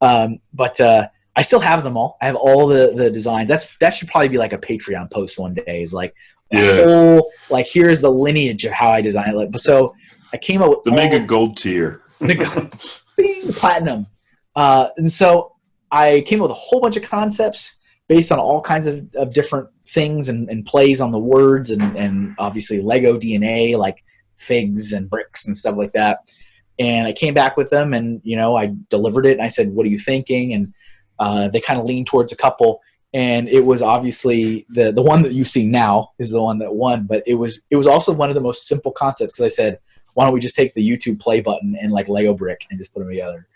B: Um, but uh, I still have them all. I have all the the designs. That's that should probably be like a Patreon post one day. Is like yeah. whole like here's the lineage of how I design it. Like, so I came up with
C: the mega gold tier,
B: the, bing, platinum. Uh, and so I came up with a whole bunch of concepts based on all kinds of, of different things and, and plays on the words and, and obviously Lego DNA like figs and bricks and stuff like that. And I came back with them and you know I delivered it and I said, "What are you thinking?" and uh, they kind of leaned towards a couple, and it was obviously the the one that you see now is the one that won. But it was it was also one of the most simple concepts because I said, why don't we just take the YouTube play button and like Lego brick and just put them together?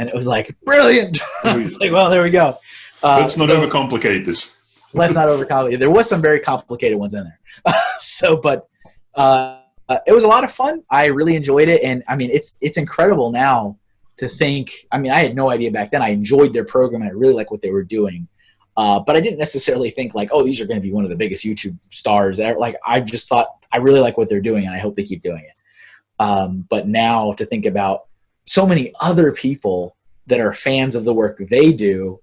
B: and it was like brilliant. I was like, well, there we go.
C: Uh, let's not so, overcomplicate this.
B: let's not overcomplicate. There was some very complicated ones in there. so, but uh, it was a lot of fun. I really enjoyed it, and I mean, it's it's incredible now to think. I mean, I had no idea back then. I enjoyed their program, and I really like what they were doing. Uh, but I didn't necessarily think like, oh, these are going to be one of the biggest YouTube stars. Like, I just thought I really like what they're doing, and I hope they keep doing it. Um, but now to think about so many other people that are fans of the work they do,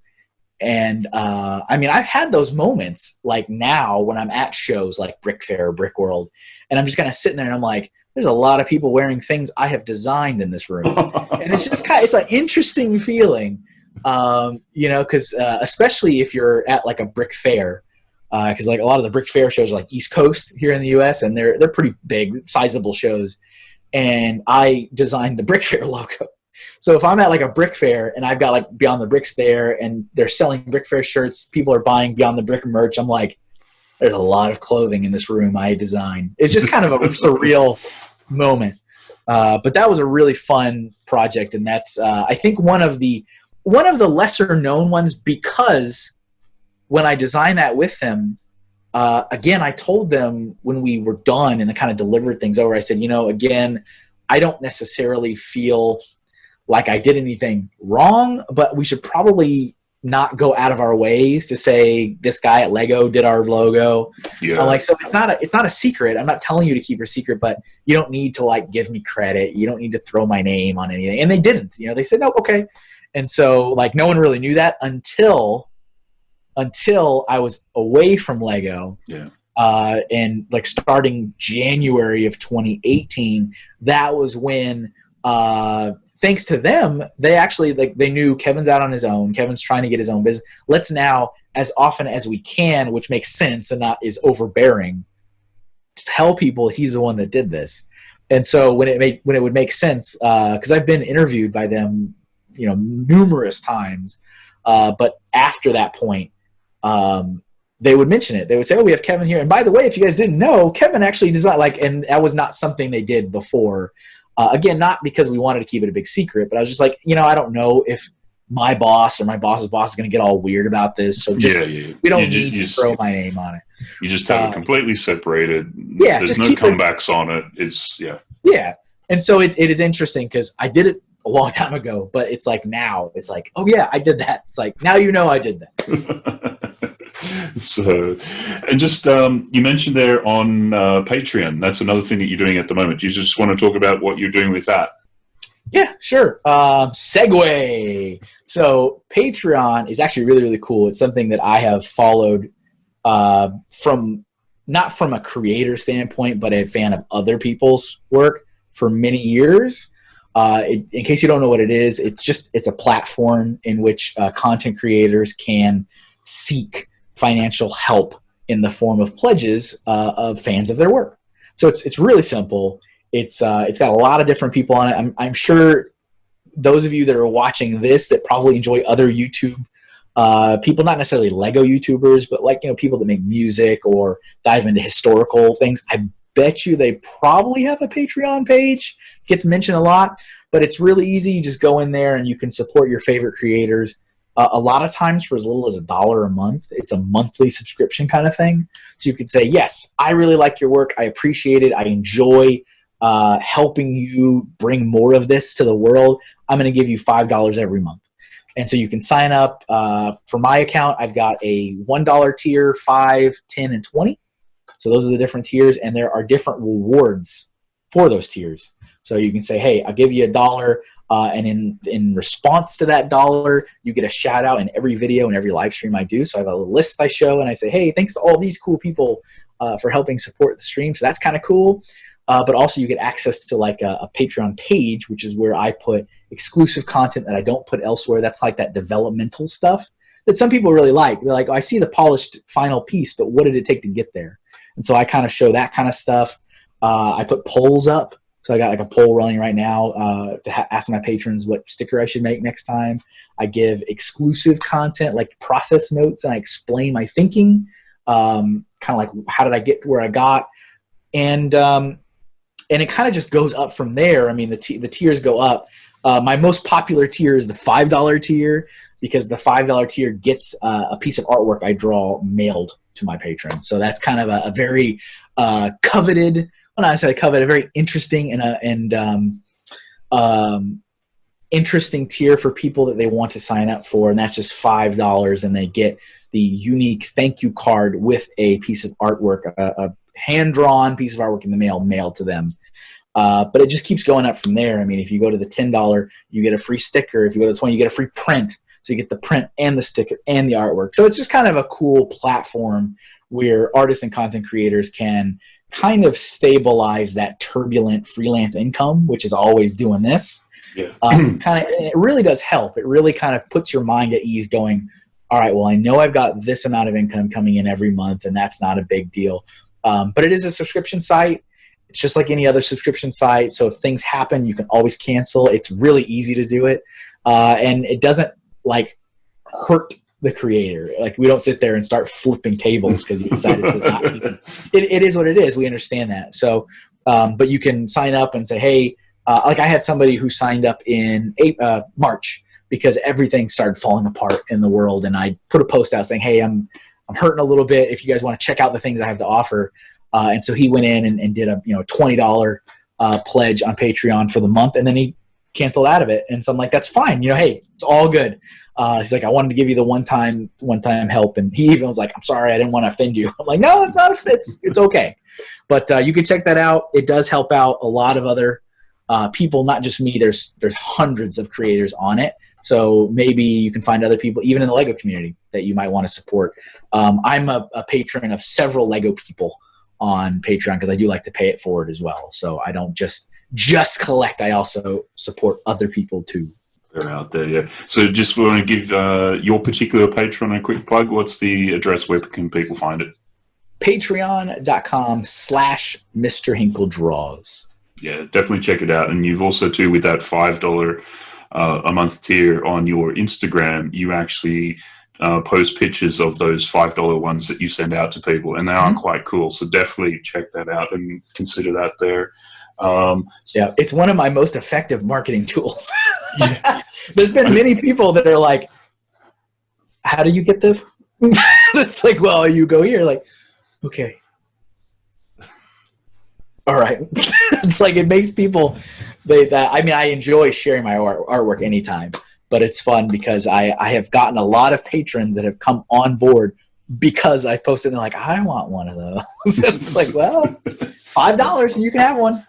B: and uh, I mean, I've had those moments like now when I'm at shows like Brick Fair, or Brick World, and I'm just kind of sitting there and I'm like, there's a lot of people wearing things I have designed in this room, and it's just kind of it's an interesting feeling um, you know, because uh, especially if you're at like a brick fair, because uh, like a lot of the brick fair shows are like East Coast here in the U.S. and they're they're pretty big, sizable shows. And I designed the brick fair logo. So if I'm at like a brick fair and I've got like Beyond the Bricks there and they're selling brick fair shirts, people are buying Beyond the Brick merch. I'm like, there's a lot of clothing in this room I designed. It's just kind of a surreal moment. Uh, but that was a really fun project, and that's uh, I think one of the one of the lesser known ones because when I designed that with them, uh, again, I told them when we were done and I kind of delivered things over, I said, you know, again, I don't necessarily feel like I did anything wrong, but we should probably not go out of our ways to say this guy at Lego did our logo. Yeah. I'm like, so it's not a it's not a secret. I'm not telling you to keep your secret, but you don't need to like give me credit. You don't need to throw my name on anything. And they didn't. You know, they said, no, okay. And so like no one really knew that until until I was away from Lego.
C: Yeah.
B: Uh, and like starting January of 2018, that was when, uh, thanks to them, they actually like they knew Kevin's out on his own. Kevin's trying to get his own business. Let's now, as often as we can, which makes sense and not is overbearing, tell people he's the one that did this. And so when it made when it would make sense, because uh, I've been interviewed by them you know numerous times. Uh, but after that point, um, they would mention it. They would say, "Oh, we have Kevin here." And by the way, if you guys didn't know, Kevin actually does not like, and that was not something they did before. Uh, again, not because we wanted to keep it a big secret, but I was just like, you know, I don't know if my boss or my boss's boss is going to get all weird about this. So just, yeah, yeah. we don't you need just, to throw my name on it.
C: You just have uh, it completely separated. Yeah, there's no comebacks it, on it. It's yeah.
B: Yeah, and so it, it is interesting because I did it a long time ago, but it's like now it's like, oh yeah, I did that. It's like now you know I did
C: that. so, and just um, you mentioned there on uh, Patreon. That's another thing that you're doing at the moment. Do you just want to talk about what you're doing with that?
B: Yeah, sure. Um, segue. So Patreon is actually really really cool. It's something that I have followed uh, from not from a creator standpoint, but a fan of other people's work for many years. Uh, it, in case you don't know what it is, it's just it's a platform in which uh, content creators can seek financial help in the form of pledges uh, of fans of their work. So it's it's really simple. It's uh, it's got a lot of different people on it. I'm I'm sure those of you that are watching this that probably enjoy other YouTube uh, people, not necessarily Lego YouTubers, but like you know people that make music or dive into historical things. I bet you they probably have a Patreon page. Gets mentioned a lot, but it's really easy. You just go in there and you can support your favorite creators. Uh, a lot of times for as little as a dollar a month. It's a monthly subscription kind of thing. So you could say, yes, I really like your work. I appreciate it. I enjoy uh, helping you bring more of this to the world. I'm going to give you $5 every month. And so you can sign up uh, for my account. I've got a $1 tier, 5, 10, and 20. So those are the different tiers, and there are different rewards for those tiers. So you can say, hey, I'll give you a dollar, uh, and in, in response to that dollar, you get a shout out in every video and every live stream I do. So I have a list I show, and I say, hey, thanks to all these cool people uh, for helping support the stream. So that's kind of cool. Uh, but also you get access to like a, a, Patreon page, which is where I put exclusive content that I don't put elsewhere. That's like that developmental stuff that some people really like. They're like, oh, I see the polished final piece, but what did it take to get there? And so I kind of show that kind of stuff. Uh, I put polls up. So I got like a poll running right now uh, to ask my patrons what sticker I should make next time. I give exclusive content like process notes and I explain my thinking, um, kind of like how did I get where I got. And, um, and it kind of just goes up from there. I mean, the, the tiers go up. Uh, my most popular tier is the five dollar tier because the five dollar tier gets uh, a piece of artwork I draw mailed to my patrons. So that's kind of a, a very uh, coveted, well, I say coveted, a very interesting and uh, and um, um, interesting tier for people that they want to sign up for, and that's just five dollars, and they get the unique thank you card with a piece of artwork, a, a hand drawn piece of artwork in the mail mailed to them. Uh, but it just keeps going up from there. I mean, if you go to the ten dollar, you get a free sticker. If you go to the twenty, you get a free print. So you get the print and the sticker and the artwork. So it's just kind of a cool platform where artists and content creators can kind of stabilize that turbulent freelance income, which is always doing this.
C: Yeah.
B: Um, kind of, it really does help. It really kind of puts your mind at ease going, all right, well, I know I've got this amount of income coming in every month, and that's not a big deal. Um, but it is a subscription site. It's just like any other subscription site. So if things happen, you can always cancel. It's really easy to do it. Uh, and it doesn't like hurt the creator. Like we don't sit there and start flipping tables because you decided to not. It, it is what it is. We understand that. So, um, but you can sign up and say, hey, uh, like I had somebody who signed up in uh, March because everything started falling apart in the world, and I put a post out saying, hey, I'm I'm hurting a little bit. If you guys want to check out the things I have to offer, uh, and so he went in and, and did a you know twenty dollar uh, pledge on Patreon for the month, and then he canceled out of it. And so I'm like, that's fine. You know, hey, it's all good. Uh, he's like, I wanted to give you the one time, one time help, and he even was like, I'm sorry, I didn't want to offend you. I'm like, no, it's not. It's it's okay. But uh, you can check that out. It does help out a lot of other uh, people, not just me. There's there's hundreds of creators on it. So maybe you can find other people, even in the Lego community, that you might want to support. Um, I'm a, a patron of several Lego people on Patreon because I do like to pay it forward as well. So I don't just just collect. I also support other people too.
C: They're out there, yeah. So just want to give uh, your particular Patreon a quick plug. What's the address? Where can people find it?
B: Patreon.com slash Mr. Hinkle Draws.
C: Yeah, definitely check it out. And you've also too with that five dollar uh, a month tier on your Instagram, you actually uh, post pictures of those five dollar ones that you send out to people, and they are mm-hmm. quite cool. So definitely check that out and consider that there.
B: Um, yeah, it's one of my most effective marketing tools. There's been many people that are like, "How do you get this?" it's like, well, you go here, like, okay, all right. it's like it makes people they that I mean, I enjoy sharing my art, artwork anytime, but it's fun because I I have gotten a lot of patrons that have come on board because I posted and they're like, I want one of those. it's like, well, five dollars and you can have one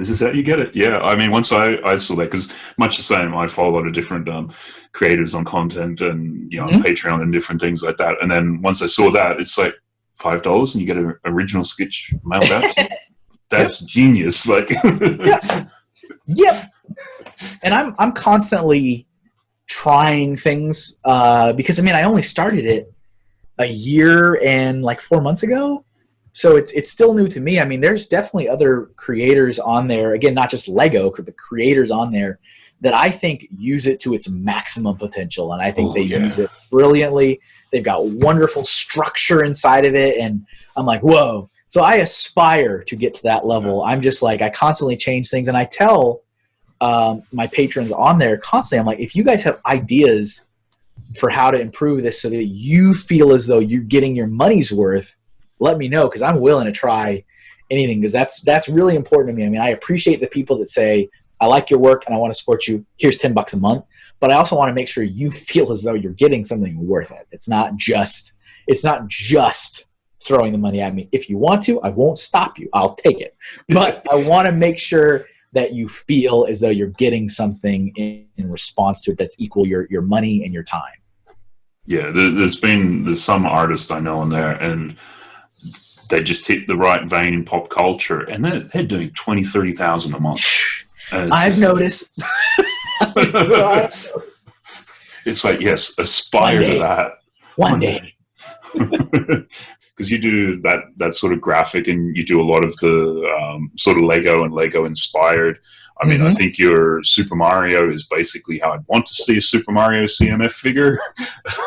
C: this is how you get it. Yeah, I mean, once I, I saw that, because much the same, I follow a lot of different um, creators on content and, you know, mm-hmm. on Patreon and different things like that. And then once I saw that, it's like $5 and you get an original sketch mailed out. That's yep. genius. Like,
B: yeah. Yep. And I'm, I'm constantly trying things uh, because, I mean, I only started it a year and like four months ago so it's it's still new to me. I mean, there's definitely other creators on there. Again, not just Lego, but creators on there that I think use it to its maximum potential, and I think oh, they yeah. use it brilliantly. They've got wonderful structure inside of it, and I'm like, whoa. So I aspire to get to that level. I'm just like I constantly change things, and I tell um, my patrons on there constantly. I'm like, if you guys have ideas for how to improve this so that you feel as though you're getting your money's worth let me know because I'm willing to try anything because that's that's really important to me. I mean, I appreciate the people that say I like your work and I want to support you. Here's ten bucks a month, but I also want to make sure you feel as though you're getting something worth it. It's not just it's not just throwing the money at me. If you want to, I won't stop you. I'll take it, but I want to make sure that you feel as though you're getting something in, in response to it that's equal your your money and your time.
C: Yeah, there's been there's some artists I know in there and they just hit the right vein in pop culture, and they're, they're doing 20, 30,000 a month.
B: I've just, noticed.
C: it's like, yes, aspire to that.
B: One, One day.
C: Because you do that, that sort of graphic and you do a lot of the um, sort of Lego and Lego inspired. I mean, mm-hmm. I think your Super Mario is basically how I'd want to see a Super Mario CMF figure.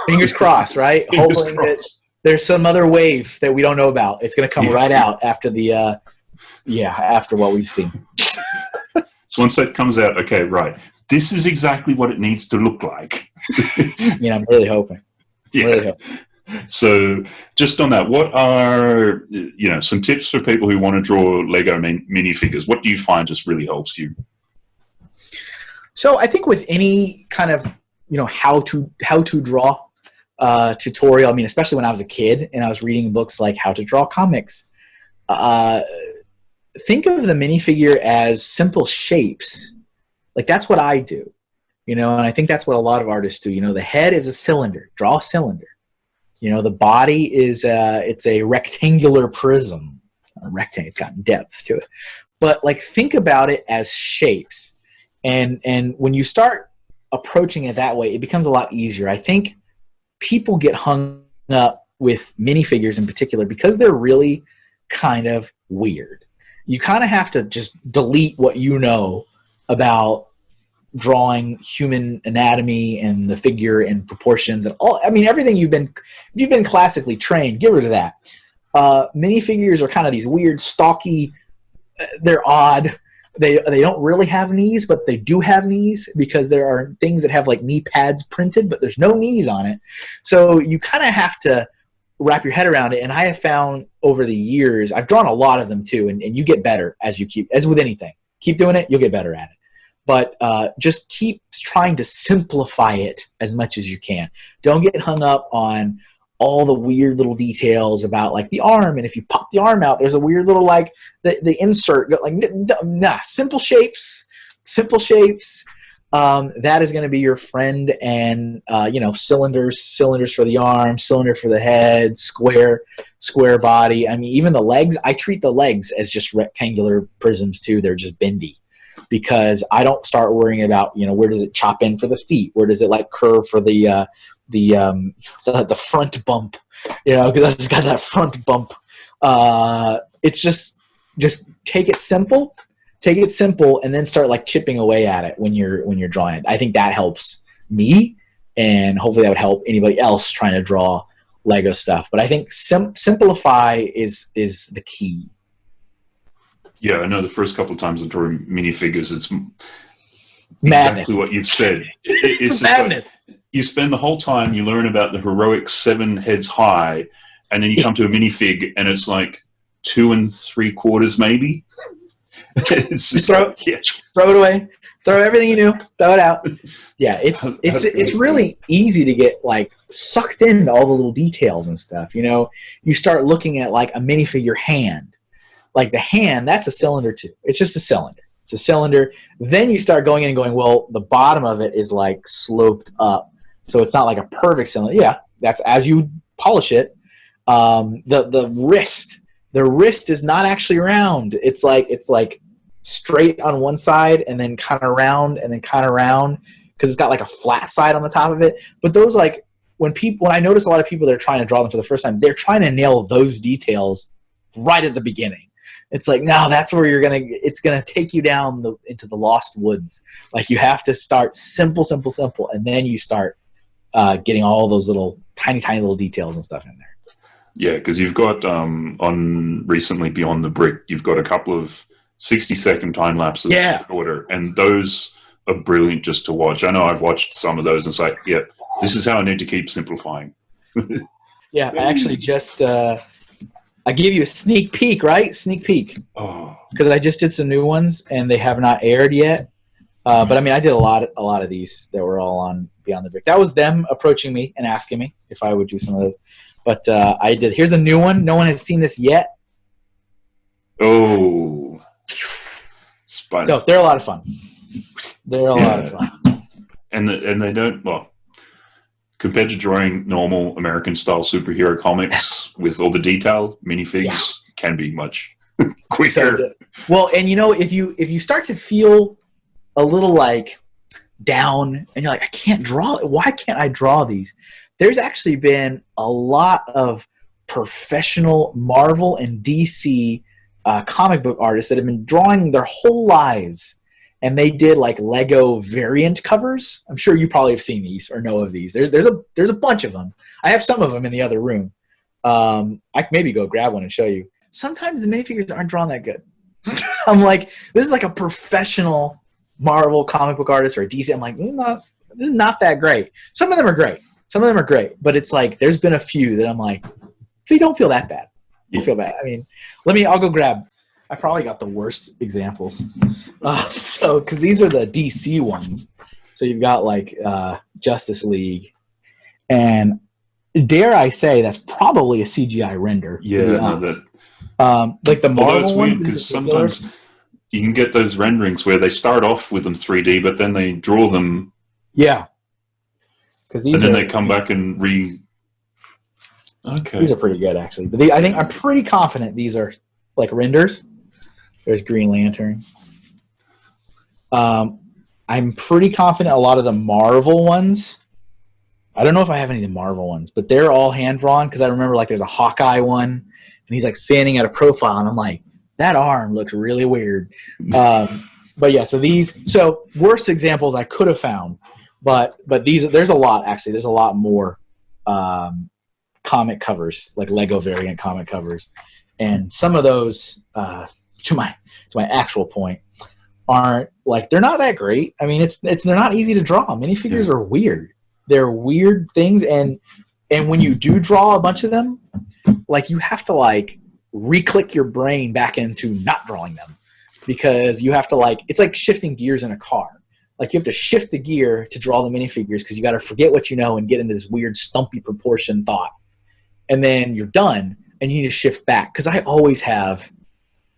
B: Fingers crossed, right? Fingers Hopefully crossed there's some other wave that we don't know about. It's going to come right out after the, uh, yeah, after what we've seen.
C: so once that comes out, okay, right. this is exactly what it needs to look like.
B: yeah, I'm really hoping.
C: Yeah.
B: Really hoping.
C: So, just on that, what are you know some tips for people who want to draw Lego min- minifigures? What do you find just really helps you?
B: So, I think with any kind of you know how to how to draw uh, tutorial, I mean, especially when I was a kid and I was reading books like How to Draw Comics, uh, think of the minifigure as simple shapes. Like that's what I do, you know, and I think that's what a lot of artists do. You know, the head is a cylinder. Draw a cylinder you know, the body is a, it's a rectangular prism. A rectangle, it's got depth to it. But like think about it as shapes. And and when you start approaching it that way, it becomes a lot easier. I think people get hung up with minifigures in particular because they're really kind of weird. You kind of have to just delete what you know about drawing human anatomy and the figure and proportions and all i mean everything you've been you've been classically trained get rid of that uh, minifigures are kind of these weird stocky uh, they're odd they they don't really have knees but they do have knees because there are things that have like knee pads printed but there's no knees on it. So you kind of have to wrap your head around it and i have found over the years i've drawn a lot of them too and, and you get better as you keep as with anything. Keep doing it you'll get better at it. But uh, just keep trying to simplify it as much as you can. Don't get hung up on all the weird little details about like the arm and if you pop the arm out there's a weird little like the, the insert like nah simple shapes simple shapes. Um, that is going to be your friend and uh, you know cylinders cylinders for the arm cylinder for the head square square body. I mean even the legs i treat the legs as just rectangular prisms too. They're just bendy because I don't start worrying about you know where does it chop in for the feet, where does it like curve for the uh, the, um, the the front bump, you know, because it's got that front bump. Uh, it's just just take it simple, take it simple, and then start like chipping away at it when you're when you're drawing it. I think that helps me, and hopefully that would help anybody else trying to draw Lego stuff. But I think sim- simplify is is the key.
C: Yeah, I know the first couple of times I draw minifigures, it's
B: madness.
C: exactly what you've said.
B: It, it's, it's madness.
C: Like you spend the whole time, you learn about the heroic seven heads high, and then you come to a minifig and it's like two and three quarters, maybe.
B: just throw, like, yeah. throw it away. Throw everything you knew. Throw it out. Yeah, it's it's it's really easy to get like sucked into all the little details and stuff. You know, you start looking at like a minifigure hand like the hand, that's a cylinder too. It's just a cylinder. It's a cylinder. Then you start going in and going, well, the bottom of it is like sloped up. So it's not like a perfect cylinder. Yeah, that's as you polish it. Um, the the wrist, the wrist is not actually round. It's like it's like straight on one side and then kind of round and then kind of round because it's got like a flat side on the top of it. But those like when people when I notice a lot of people that are trying to draw them for the first time, they're trying to nail those details right at the beginning it's like no that's where you're gonna it's gonna take you down the into the lost woods like you have to start simple simple simple and then you start uh, getting all those little tiny tiny little details and stuff in there
C: yeah because you've got um, on recently beyond the brick you've got a couple of 60 second time lapses
B: yeah.
C: order and those are brilliant just to watch i know i've watched some of those and it's like yeah this is how i need to keep simplifying
B: yeah i actually just uh, I gave you a sneak peek, right? Sneak peek.
C: Oh.
B: Because I just did some new ones and they have not aired yet. Uh, but I mean, I did a lot, a lot of these that were all on Beyond the Brick. That was them approaching me and asking me if I would do some of those. But uh, I did. Here's a new one. No one has seen this yet.
C: Oh.
B: So they're a lot of fun. They're a yeah. lot of fun.
C: And the, and they don't well compared to drawing normal American style superhero comics with all the detail, minifigs yeah. can be much quicker. So,
B: well, and you know, if you if you start to feel a little like down and you're like, I can't draw. It. Why can't I draw these? There's actually been a lot of professional Marvel and DC uh, comic book artists that have been drawing their whole lives and they did like Lego variant covers. I'm sure you probably have seen these or know of these. There's there's a there's a bunch of them. I have some of them in the other room. Um, I can maybe go grab one and show you. Sometimes the minifigures aren't drawn that good. I'm like, this is like a professional Marvel comic book artist or a DC, I'm like, mm, not, this is not that great. Some of them are great. Some of them are great, but it's like there's been a few that I'm like, so you don't feel that bad. You feel bad. I mean, let me. I'll go grab. I probably got the worst examples. Uh, so because these are the DC ones. So you've got like uh, Justice League, and dare I say that's probably a CGI render.
C: Yeah, no, that,
B: um, like the Marvel ones
C: because sometimes you can get those renderings where they start off with them 3D, but then they draw them.
B: Yeah.
C: Because and then are, they come back and re.
B: Okay. These are pretty good actually, but I think I'm pretty confident these are like renders. There's Green Lantern. Um, I'm pretty confident a lot of the Marvel ones. I don't know if I have any of the Marvel ones, but they're all hand drawn because I remember like there's a Hawkeye one, and he's like standing at a profile, and I'm like, that arm looks really weird. Um, but yeah, so these so worst examples I could have found, but but these there's a lot actually. There's a lot more um, comic covers like Lego variant comic covers, and some of those uh, to my to my actual point aren't like they're not that great. I mean, it's it's they're not easy to draw. Minifigures yeah. are weird. They're weird things, and and when you do draw a bunch of them, like you have to like re-click your brain back into not drawing them. Because you have to like it's like shifting gears in a car. Like you have to shift the gear to draw the minifigures because you got to forget what you know and get into this weird stumpy proportion thought. And then you're done and you need to shift back. Because i always have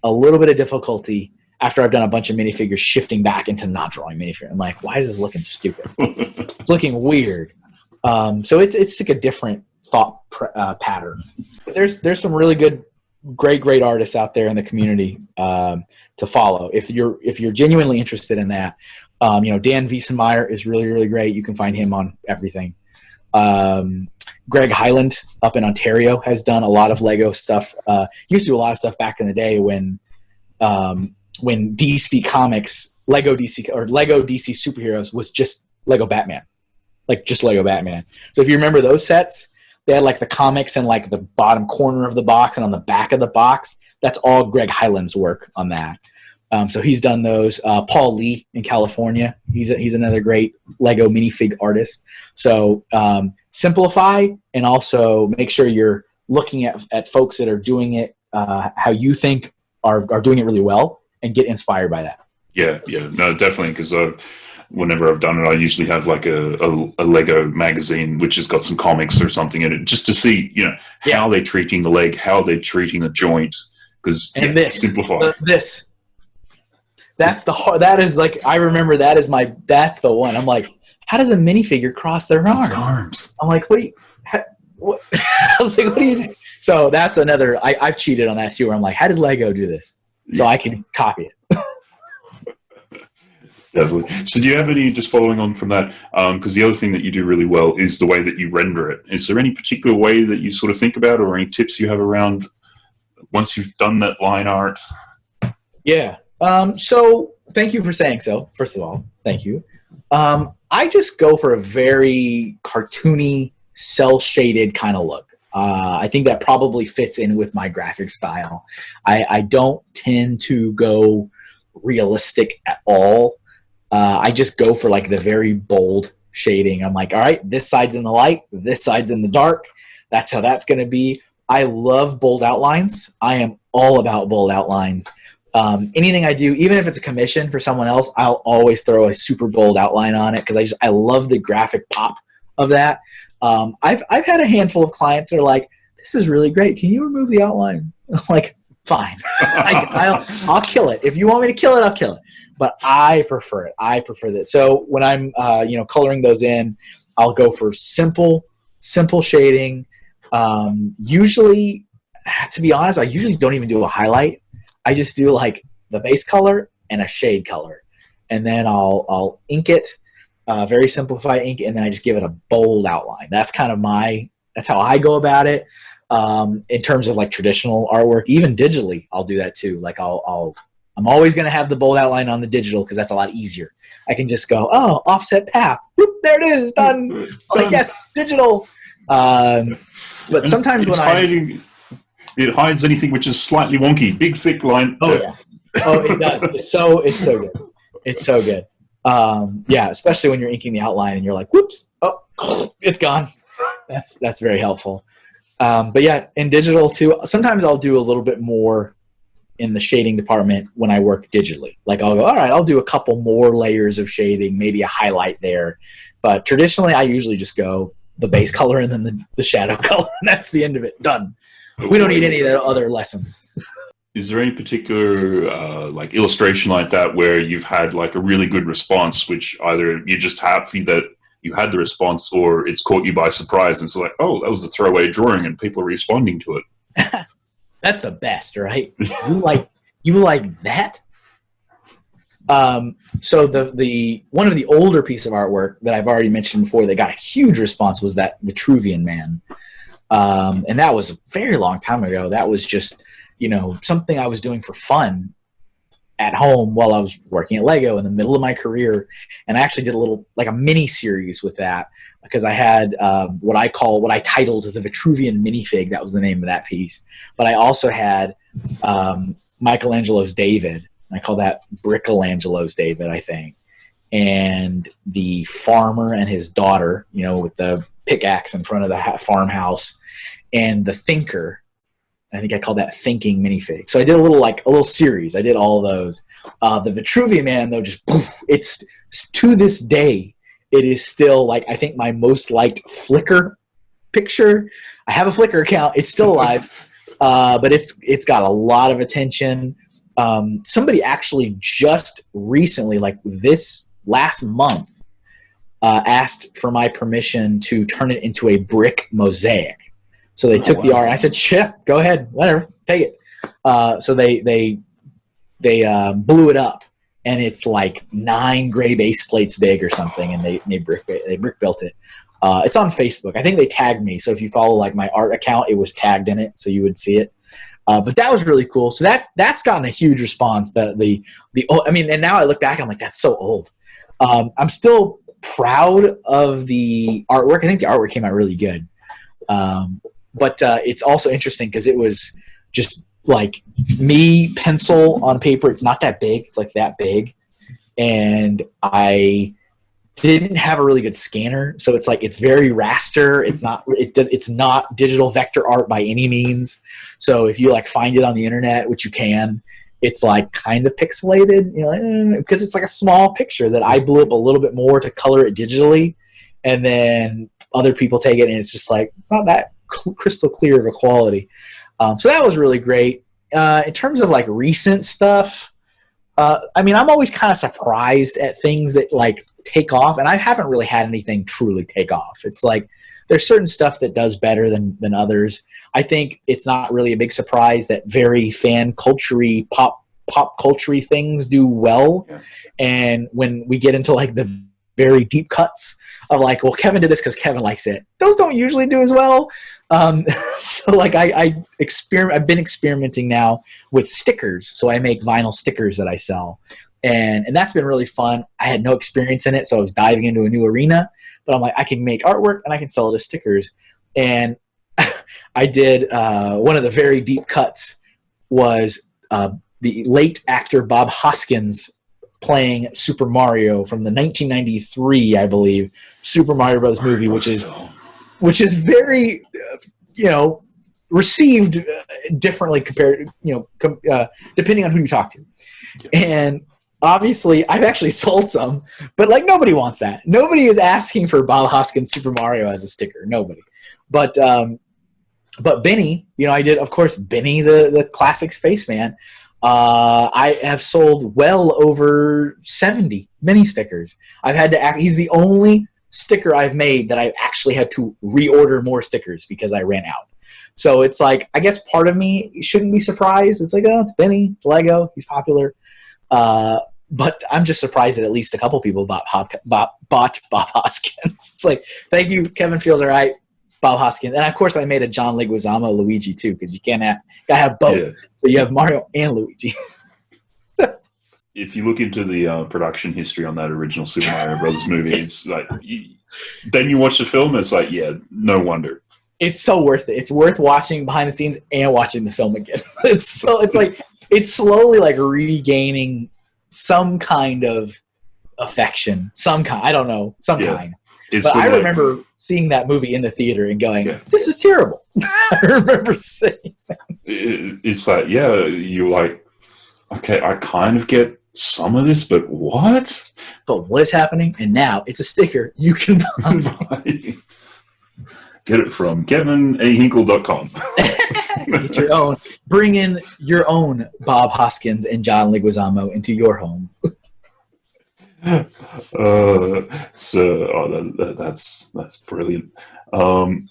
B: a little bit of difficulty after i've done a bunch of minifigures shifting back into not drawing minifigures i'm like why is this looking stupid? It's looking weird. Um, so it's, it's like a different thought uh, pattern. There's there's some really good great great artists out there in the community um, to follow. If you're if you're genuinely interested in that um, you know dan wiesenmeyer is really really great. You can find him on everything. Um, greg Hyland up in ontario has done a lot of lego stuff. Uh, used to do a lot of stuff back in the day when um, when dc comics lego dc or lego dc superheroes was just lego batman. Like just lego batman. So if you remember those sets they had like the comics in like the bottom corner of the box and on the back of the box. That's all Greg Hyland's work on that. Um, so he's done those. Uh, Paul Lee in California, he's a, he's another great Lego minifig artist. So um, simplify and also make sure you're looking at, at folks that are doing it uh, how you think are, are doing it really well and get inspired by that.
C: Yeah, yeah, no, definitely because I've whenever I've done it, I usually have like a, a, a, Lego magazine which has got some comics or something in it, just to see you know yeah. how they're treating the leg, how they're treating the joint. Because
B: and yeah, this simplify uh, this. That's the hard. That is like I remember. That is my. That's the one. I'm like, how does a minifigure cross their arms?
C: arms.
B: I'm like, what you? How, what? I was like, what do you? Do? So that's another. I, I've cheated on that too. Where I'm like, how did Lego do this? So yeah. I can copy it.
C: Definitely. So, do you have any just following on from that? Because um, the other thing that you do really well is the way that you render it. Is there any particular way that you sort of think about, or any tips you have around once you've done that line art?
B: Yeah. Um, so, thank you for saying so. First of all, thank you. Um, I just go for a very cartoony, cell shaded kind of look. Uh, I think that probably fits in with my graphic style. I, I don't tend to go realistic at all. Uh, I just go for like the very bold shading. I'm like, all right, this side's in the light, this side's in the dark. That's how that's going to be. I love bold outlines. I am all about bold outlines. Um, anything I do, even if it's a commission for someone else, I'll always throw a super bold outline on it because I just I love the graphic pop of that. Um, I've I've had a handful of clients that are like, "This is really great. Can you remove the outline?" I'm like, "Fine, I, will I'll kill it. If you want me to kill it, I'll kill it." But I prefer it. I prefer that. So when I'm, uh, you know, coloring those in, I'll go for simple, simple shading. Um, usually, to be honest, I usually don't even do a highlight. I just do like the base color and a shade color, and then I'll I'll ink it, uh, very simplified ink, and then I just give it a bold outline. That's kind of my that's how I go about it. Um, in terms of like traditional artwork, even digitally, I'll do that too. Like I'll I'll I'm always going to have the bold outline on the digital because that's a lot easier. I can just go, oh, offset path. Whoop, there it is, done. done. Like, yes, digital. Um, but sometimes when
C: hiding, I it hides anything which is slightly wonky. Big thick line.
B: Oh yeah. Oh, it does. It's so it's so good. It's so good. Um, yeah, especially when you're inking the outline and you're like, whoops, oh, it's gone. That's that's very helpful. Um, but yeah, in digital too, sometimes I'll do a little bit more in the shading department when I work digitally. Like I'll go, all right, I'll do a couple more layers of shading, maybe a highlight there. But traditionally, I usually just go the base color and then the, the shadow color, and that's the end of it. Done. We don't need any of the other lessons.
C: Is there any particular uh, like illustration like that where you've had like a really good response, which either you're just happy that you had the response, or it's caught you by surprise and it's like, oh, that was a throwaway drawing, and people are responding to it.
B: That's the best, right? you like you like that? Um, so the the one of the older piece of artwork that I've already mentioned before that got a huge response was that Vitruvian Man, um, and that was a very long time ago. That was just you know something I was doing for fun at home while I was working at Lego in the middle of my career, and I actually did a little like a mini series with that because I had um, what I call what I titled the Vitruvian minifig. That was the name of that piece. But I also had um, Michelangelo's David. I call that Brickelangelo's David, I think. And the farmer and his daughter, you know, with the pickaxe in front of the farmhouse, and the thinker. I think I called that thinking minifig. So I did a little like a little series. I did all those. Uh, the Vitruvian man though, just poof, it's to this day it is still like I think my most liked Flickr picture. I have a Flickr account; it's still alive, uh, but it's it's got a lot of attention. Um, somebody actually just recently, like this last month, uh, asked for my permission to turn it into a brick mosaic. So they oh, took wow. the art. I said, "Sure, go ahead, whatever, take it." Uh, so they they they um, blew it up and it's like nine gray base plates big or something, and they they brick they brick built it. Uh, it's on Facebook. I think they tagged me, so if you follow like my art account, it was tagged in it, so you would see it. Uh, but that was really cool. So that that's gotten a huge response. The the the I mean, and now I look back, I'm like, that's so old. Um, I'm still proud of the artwork. I think the artwork came out really good. Um, but uh, it's also interesting because it was just like me pencil on paper it's not that big it's like that big. And i didn't have a really good scanner so it's like it's very raster. It's not it does it's not digital vector art by any means. So if you like find it on the internet which you can it's like kind of pixelated you know eh, because it's like a small picture that i blew up a little bit more to color it digitally and then other people take it and it's just like not that crystal clear of a quality um, so that was really great. Uh, in terms of like recent stuff, uh, I mean, I'm always kind of surprised at things that like take off, and I haven't really had anything truly take off. It's like there's certain stuff that does better than than others. I think it's not really a big surprise that very fan culture pop pop culture things do well, yeah. and when we get into like the very deep cuts of like, well, Kevin did this because Kevin likes it. Those don't usually do as well. Um, so like I, I experiment, I've been experimenting now with stickers. So I make vinyl stickers that I sell. And, and that's been really fun. I had no experience in it, so I was diving into a new arena. But I'm like, I can make artwork and I can sell it as stickers. And I did uh, one of the very deep cuts was uh, the late actor Bob Hoskins playing Super Mario from the 1993, I believe, Super Mario Bros. movie, which is which is very, uh, you know, received uh, differently compared, you know, com- uh, depending on who you talk to. And obviously, I've actually sold some, but like nobody wants that. Nobody is asking for Bob Hoskins Super Mario as a sticker. Nobody. But um, but Benny, you know, I did, of course, Benny the the classic spaceman. Uh, I have sold well over 70 mini stickers. I've had to act, he's the only sticker I've made that I've actually had to reorder more stickers because I ran out. So it's like, I guess part of me shouldn't be surprised. It's like, oh, it's Benny, it's Lego, he's popular. Uh, but I'm just surprised that at least a couple people bought, Bob, bought, Bob Hoskins. it's like, thank you, Kevin feels all right, Bob Hoskins. And of course, I made a John Leguizamo Luigi too, because you can't have, gotta have both. Yeah. So you have Mario and Luigi.
C: if you look into the uh, production history on that original Super Mario Brothers movie, it's like you, then you watch the film, it's like yeah, no wonder.
B: It's so worth it. It's worth watching behind the scenes and watching the film again. it's so it's like it's slowly like regaining some kind of affection, some kind. I don't know, some
C: Yeah.
B: kind.
C: It's
B: But I remember seeing that movie in the theater and going,
C: Yeah.
B: "This is terrible." I remember saying,
C: it- it's like yeah you're like okay i kind of get some of this but what
B: "But what is happening?" And now it's a sticker you can buy.
C: get it from kevinahinkle.com
B: Get your own. Bring in your own Bob Hoskins and John Leguizamo into your home.
C: uh, so oh, that, that, that's that's brilliant. Um,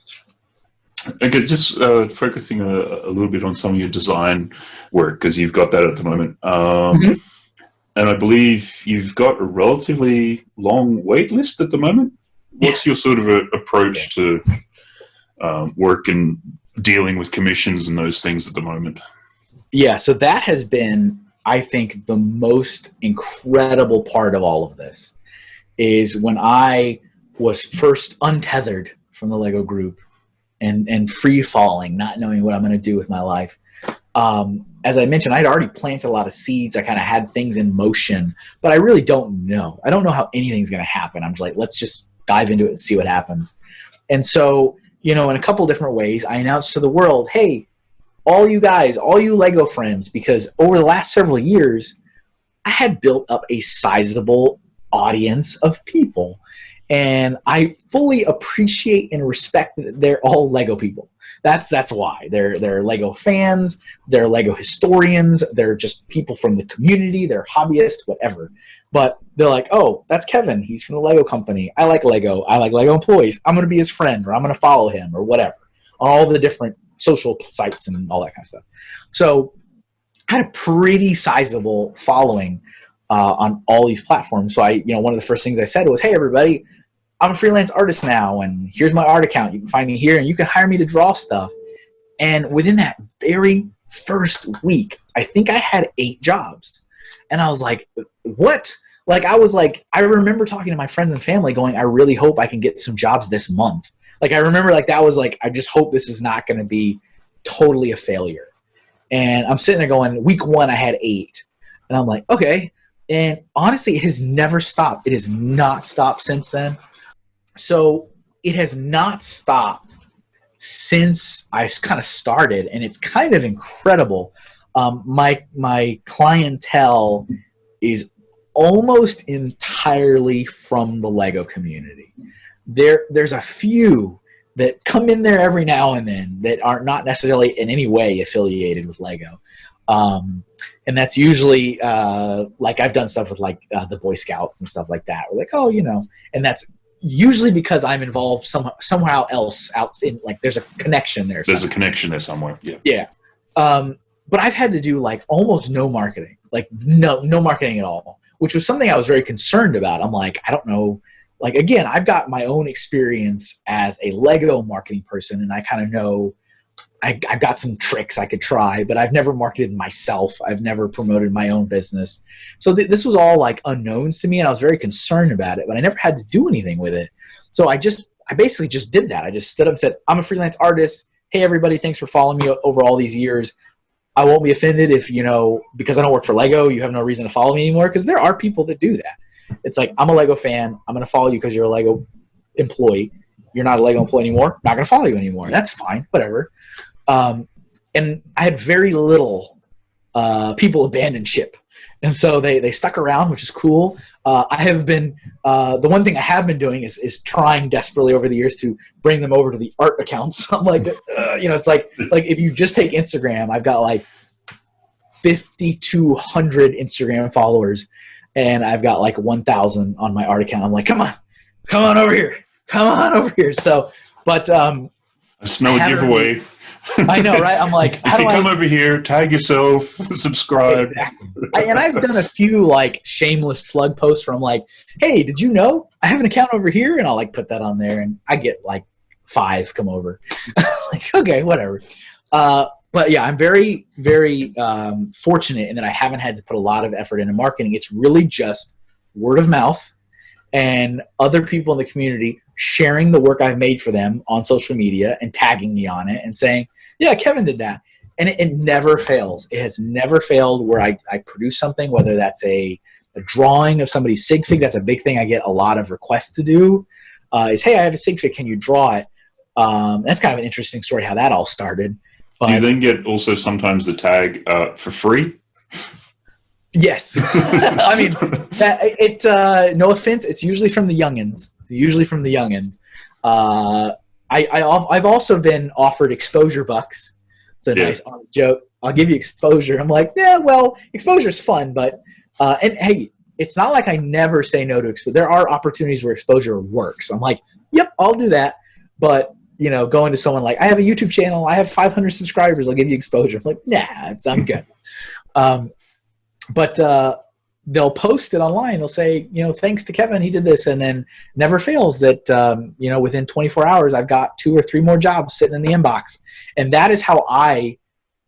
C: okay just uh, focusing a, a little bit on some of your design work because you've got that at the moment. Um,
B: Mhm.
C: and i believe you've got a relatively long wait list at the moment. What's your sort of a, approach to um, work and dealing with commissions and those things at the moment?
B: Yeah, so that has been, I think, the most incredible part of all of this is when I was first untethered from the Lego group and, and free falling, not knowing what I'm going to do with my life. Um, as I mentioned, I'd already planted a lot of seeds. I kind of had things in motion, but I really don't know. I don't know how anything's going to happen. I'm just like, let's just dive into it and see what happens. And so, you know, in a couple different ways, I announced to the world, hey, all you guys, all you Lego friends, because over the last several years, I had built up a sizable audience of people. And I fully appreciate and respect that they're all Lego people. That's that's why. They're they're Lego fans, they're Lego historians, they're just people from the community, they're hobbyists, whatever. But they're like, oh, that's Kevin. He's from the Lego company. I like Lego. I like Lego employees. I'm gonna be his friend or I'm gonna follow him or whatever. On all the different social sites and all that kind of stuff. So I had a pretty sizable following uh, on all these platforms. So I, you know, one of the first things I said was, "Hey, everybody, I'm a freelance artist now, and here's my art account. You can find me here, and you can hire me to draw stuff." And within that very first week, I think I had eight jobs, and I was like, "What?" Like I was like, I remember talking to my friends and family, going, "I really hope I can get some jobs this month." Like I remember, like that was like, I just hope this is not going to be totally a failure. And I'm sitting there going, week one, I had eight. And I'm like, okay. And honestly, it has never stopped. It has not stopped since then. So it has not stopped since I kind of started. And it's kind of incredible. Um, my, my clientele is almost entirely from the Lego community. There, there's a few that come in there every now and then that are not necessarily in any way affiliated with Lego. Um, and that's usually uh, like I've done stuff with like uh, the Boy Scouts and stuff like that. We're like, oh, you know, and that's usually because I'm involved some, somehow else out in like there's a connection there.
C: there's a connection there somewhere yeah
B: Yeah. Um, but I've had to do like almost no marketing, like no no marketing at all, which was something I was very concerned about. I'm like, I don't know. Like again, I've got my own experience as a Lego marketing person, and I kind of know I, I've got some tricks I could try, but I've never marketed myself. I've never promoted my own business. So th- this was all like unknowns to me, and I was very concerned about it, but I never had to do anything with it. So I just, I basically just did that. I just stood up and said, I'm a freelance artist. Hey, everybody, thanks for following me over all these years. I won't be offended if, you know, because I don't work for Lego, you have no reason to follow me anymore, because there are people that do that. It's like, I'm a Lego fan. I'm to follow you because you're a Lego employee. You're not a Lego employee anymore. Not to follow you anymore. That's fine. Whatever. Um, and I had very little uh, people abandon ship. And so they, they stuck around, which is cool. Uh, I have been, uh, the one thing I have been doing is, is trying desperately over the years to bring them over to the art accounts. I'm like, uh, you know, it's like, like if you just take Instagram, I've got like 5,200 Instagram followers and I've got like 1,000 on my art account. I'm like, come on, come on over here. Come on over here. So, but um,
C: I smell
B: I
C: a giveaway.
B: I know, right? I'm like, how
C: if you
B: do I
C: come over here, tag yourself, subscribe.
B: Exactly. I, and I've done a few like shameless plug posts where I'm like, "Hey, did you know I have an account over here?" And I'll like put that on there, and I get like five come over. like, okay, whatever. Uh, but yeah, I'm very, very um, fortunate in that I haven't had to put a lot of effort into marketing. It's really just word of mouth and other people in the community sharing the work I've made for them on social media and tagging me on it and saying, "Yeah, Kevin did that." and it, it never fails. It has never failed where I, I produce something, whether that's a a drawing of somebody's sig fig. That's a big thing I get a lot of requests to do. Uh, is hey, I have a sig fig. Can you draw it? Um, that's kind of an interesting story how that all started.
C: But, you then get also sometimes the tag uh, for free.
B: Yes, I mean that, it. Uh, no offense, it's usually from the youngins. It's usually from the youngins. Uh, I, I have also been offered exposure bucks. It's a yeah. nice joke. I'll give you exposure. I'm like, yeah, well, exposure is fun, but uh, and hey, it's not like I never say no to exposure. There are opportunities where exposure works. I'm like, yep, I'll do that. But you know, going to someone like, I have a YouTube channel, I have 500 subscribers, I'll give you exposure. I'm like, nah, it's, I'm good. um, but uh, they'll post it online. They'll say, you know, thanks to Kevin, he did this, and then never fails that um, you know within 24 hours I've got two or three more jobs sitting in the inbox, and that is how I.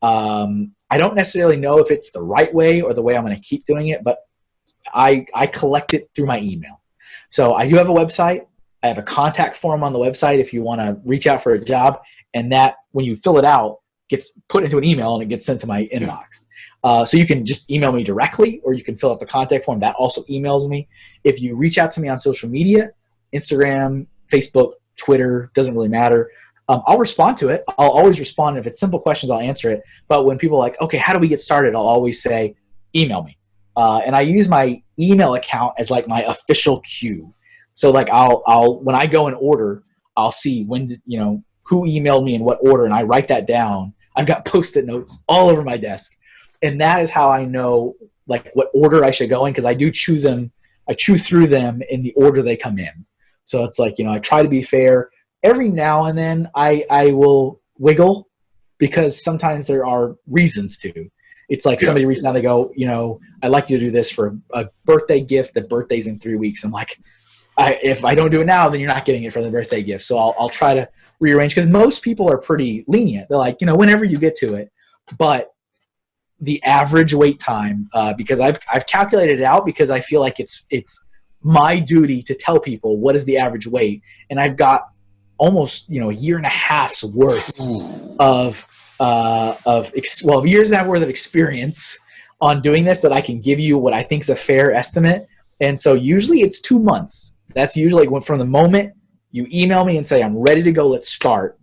B: Um, I don't necessarily know if it's the right way or the way I'm going to keep doing it, but I I collect it through my email. So I do have a website. I have a contact form on the website if you want to reach out for a job, and that when you fill it out gets put into an email and it gets sent to my inbox. Uh, so you can just email me directly or you can fill out the contact form. That also emails me. If you reach out to me on social media, Instagram, Facebook, Twitter, doesn't really matter. Um, I'll respond to it. I'll always respond. If it's simple questions, I'll answer it. But when people are like, okay, how do we get started? I'll always say, email me. Uh, and I use my email account as like my official queue. So like I'll, I'll, when I go in order, I'll see when, did, you know, who emailed me in what order and I write that down. I've got post-it notes all over my desk and that is how I know like what order I should go in because I do chew them. I chew through them in the order they come in. So it's like you know I try to be fair. Every now and then I I will wiggle because sometimes there are reasons to. It's like somebody reaches out, they go, you know, I'd like you to do this for a birthday gift. The birthday's in three weeks. I'm like, I, if I don't do it now, then you're not getting it for the birthday gift. So I'll, I'll try to rearrange because most people are pretty lenient. They're like, you know, whenever you get to it. But the average wait time uh, because I've I've calculated it out because I feel like it's it's my duty to tell people what is the average wait, and I've got almost you know a year and a half's worth of uh, of ex- well years and a half worth of experience on doing this that I can give you what I think is a fair estimate, and so usually it's two months. That's usually when from the moment you email me and say I'm ready to go, let's start.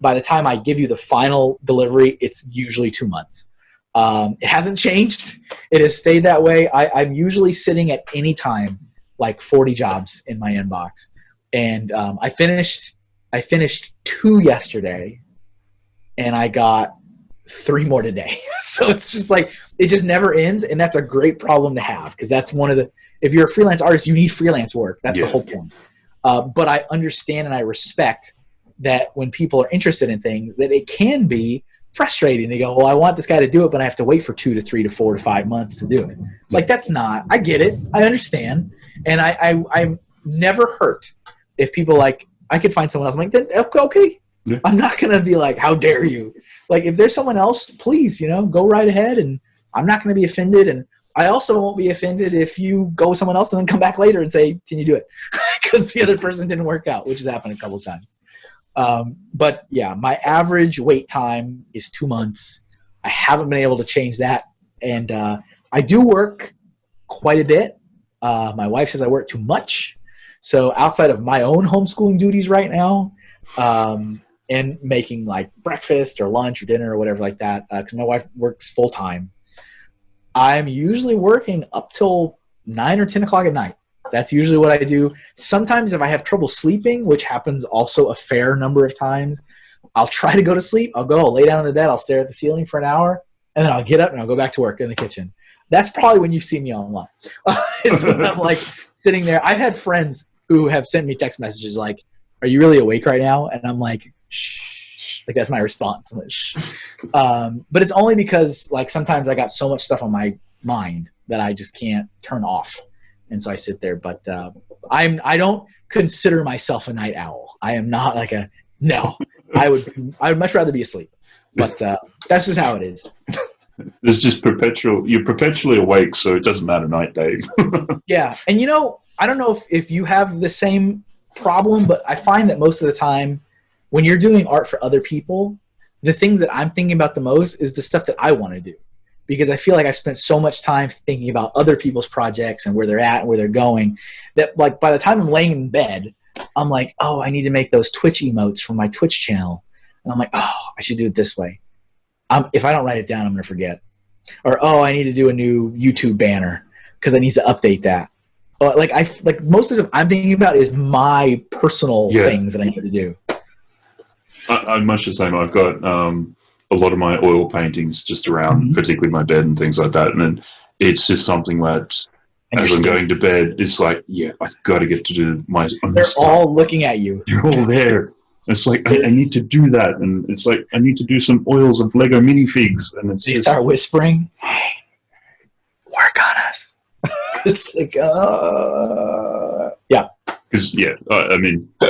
B: By the time I give you the final delivery, it's usually two months. Um, it hasn't changed. It has stayed that way. I, am usually sitting at any time like 40 jobs in my inbox, and um, I finished. I finished two yesterday, and I got three more today. so it's just like it just never ends, and that's a great problem to have because that's one of the. If you're a freelance artist, you need freelance work. That's yeah. the whole point. Uh, but I understand and I respect that when people are interested in things, that it can be frustrating. They go, well, I want this guy to do it, but I have to wait for two to three to four to five months to do it. Like that's not. I get it. I understand, and I, I I'm never hurt if people like I could find someone else. I'm like, then okay, yeah. I'm not gonna be like, how dare you? Like if there's someone else, please, you know, go right ahead, and I'm not gonna be offended, and I also won't be offended if you go with someone else and then come back later and say, can you do it? Because the other person didn't work out, which has happened a couple times. Um, but yeah, my average wait time is two months. I haven't been able to change that, and uh, I do work quite a bit. Uh, my wife says I work too much, so outside of my own homeschooling duties right now, um, and making like breakfast or lunch or dinner or whatever like that, because uh, my wife works full time, I'm usually working up till nine or ten o'clock at night. That's usually what I do. Sometimes if I have trouble sleeping, which happens also a fair number of times, I'll try to go to sleep. I'll go, I'll lay down in the bed, I'll stare at the ceiling for an hour, and then I'll get up and I'll go back to work in the kitchen. That's probably when you see me online. I'm like sitting there. I've had friends who have sent me text messages like, "Are you really awake right now?" And I'm like, "Shh." Like that's my response. Like, um, but it's only because like sometimes I got so much stuff on my mind that I just can't turn off and so I sit there. But uh, I'm I don't consider myself a night owl. I am not like a no. I would I would much rather be asleep. But uh, that's just how it is.
C: It's just perpetual. You're perpetually awake, so it doesn't matter night, day.
B: yeah, and you know I don't know if if you have the same problem, but I find that most of the time when you're doing art for other people, the things that I'm thinking about the most is the stuff that I want to do because I feel like I spent so much time thinking about other people's projects and where they're at and where they're going that like by the time I'm laying in bed, I'm like, oh, I need to make those Twitch emotes for my Twitch channel. And I'm like, oh, I should do it this way. Um, if I don't write it down, I'm going to forget. Or, oh, I need to do a new YouTube banner because I need to update that. Like I like most of the stuff I'm thinking about is my personal
C: Yeah.
B: things that I need to do.
C: I, I'm much the same. I've got um, a lot of my oil paintings just around,
B: Mhm.
C: particularly my bed and things like that. And then it's just something that, as I'm going to bed, it's like, yeah, I've got to get to do my
B: they're
C: stuff.
B: all looking at you.
C: They're all there. It's like I, I need to do that, and it's like I need to do some oils of Lego minifigs, and it's
B: They
C: just,
B: start whispering, "Hey, work on us." it's like, yeah,
C: Because yeah, I, I mean,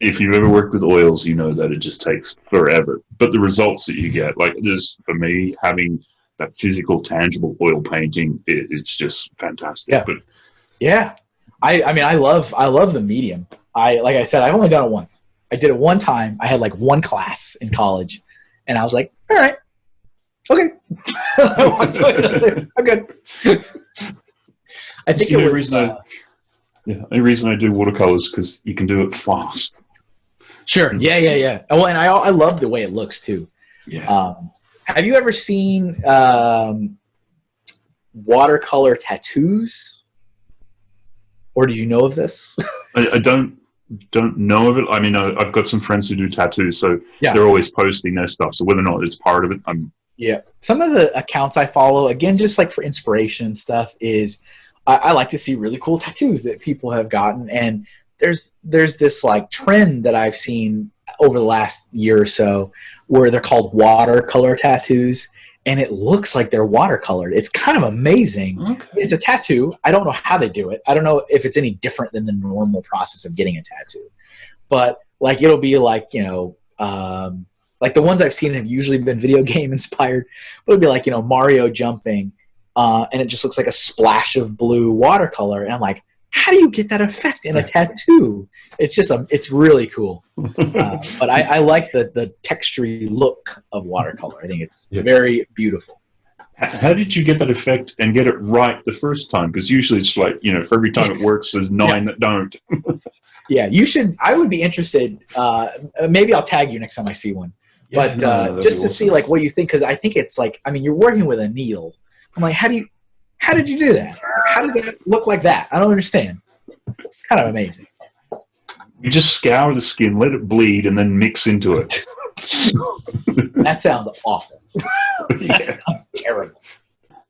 C: if you've ever worked with oils, you know that it just takes forever. But the results that you get, like this, for me, having that physical, tangible oil painting, it, it's just fantastic.
B: Yeah.
C: But
B: yeah. I, I mean, I love, I love the medium. I, like I said, I've only done it once. I did it one time. I had like one class in college, and I was like, all right, okay, I'm good. I think
C: See,
B: it
C: the
B: was.
C: reason I-
B: uh,
C: yeah, the only reason I do watercolors because you can do it fast.
B: Sure. Yeah, yeah, yeah. Oh, and I I love the way it looks too.
C: Yeah.
B: Um, have you ever seen um, watercolor tattoos? Or do you know of this?
C: I, I don't don't know of it. I mean, I, I've got some friends who do tattoos, so
B: Yeah.
C: they're always posting their stuff. So whether or not it's part of it, I'm
B: yeah. Some of the accounts I follow, again, just like for inspiration and stuff, is I, I like to see really cool tattoos that people have gotten. And there's there's this like trend that I've seen over the last year or so where they're called watercolor tattoos. And it looks like they're watercolored. It's kind of amazing.
C: okay.
B: it's a tattoo. I don't know how they do it. I don't know if it's any different than the normal process of getting a tattoo. But like it'll be like, you know, um, like the ones I've seen have usually been video game inspired. But it'll be like, you know, Mario jumping, uh, and it just looks like a splash of blue watercolor. And I'm like, how do you get that effect in a tattoo? It's just a, it's really cool. Uh, but I, I like the the textury look of watercolor. I think it's
C: Yeah.
B: very beautiful.
C: How did you get that effect and get it right the first time? Because usually it's like you know, for every time it works, there's nine that don't.
B: Yeah, you should. I would be interested. Uh, maybe I'll tag you next time I see one. but
C: no,
B: uh, just
C: be
B: to see like what you think, because I think it's like I mean you're working with a needle. I'm like, how do you, how did you do that? How does that look like that? I don't understand. It's kind of amazing.
C: you just scour the skin, let it bleed, and then mix into it.
B: That sounds awful.
C: yeah.
B: That sounds terrible.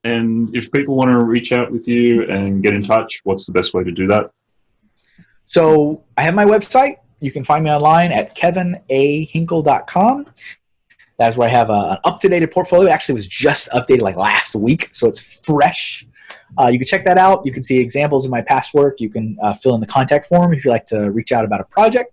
C: And if people want to reach out with you and get in touch, what's the best way to do that?
B: So I have my website. You can find me online at kevinahinkle.com. That's where I have a, an up-to-date portfolio. It actually, was just updated like last week, so it's fresh. Uh, you can check that out. You can see examples of my past work. You can uh, fill in the contact form if you'd like to reach out about a project,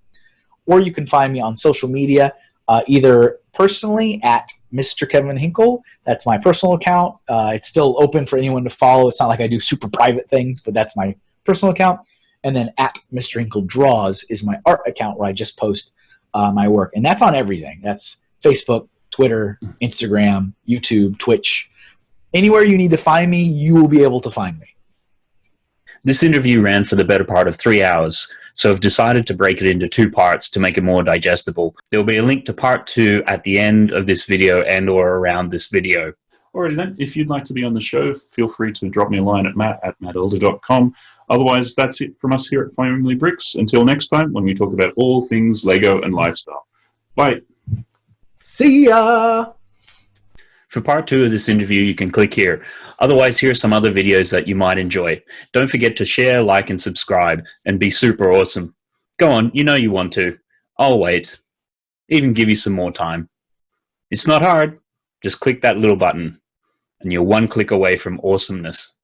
B: or you can find me on social media, uh, either personally at Mr. Kevin Hinkle. That's my personal account. Uh, it's still open for anyone to follow. It's not like I do super private things, but that's my personal account. And then at Mr. Hinkle Draws is my art account where I just post uh, my work. And that's on everything. That's Facebook, Twitter, Instagram, YouTube, Twitch. Anywhere you need to find me, you will be able to find me.
A: This interview ran for the better part of three hours, so I've decided to break it into two parts to make it more digestible. There will be a link to part two at the end of this video and or around this video.
C: Alrighty then, if you'd like to be on the show, feel free to drop me a line at matt at mattelder.com. Otherwise, that's it from us here at Family Bricks. Until next time, when we talk about all things Lego and lifestyle. Bye.
B: See ya!
A: For part two of this interview, you can click here. Otherwise, here are some other videos that you might enjoy. Don't forget to share, like, and subscribe, and be super awesome. Go on, you know you want to. I'll wait. Even give you some more time. It's not hard. Just click that little button, and you're one click away from awesomeness.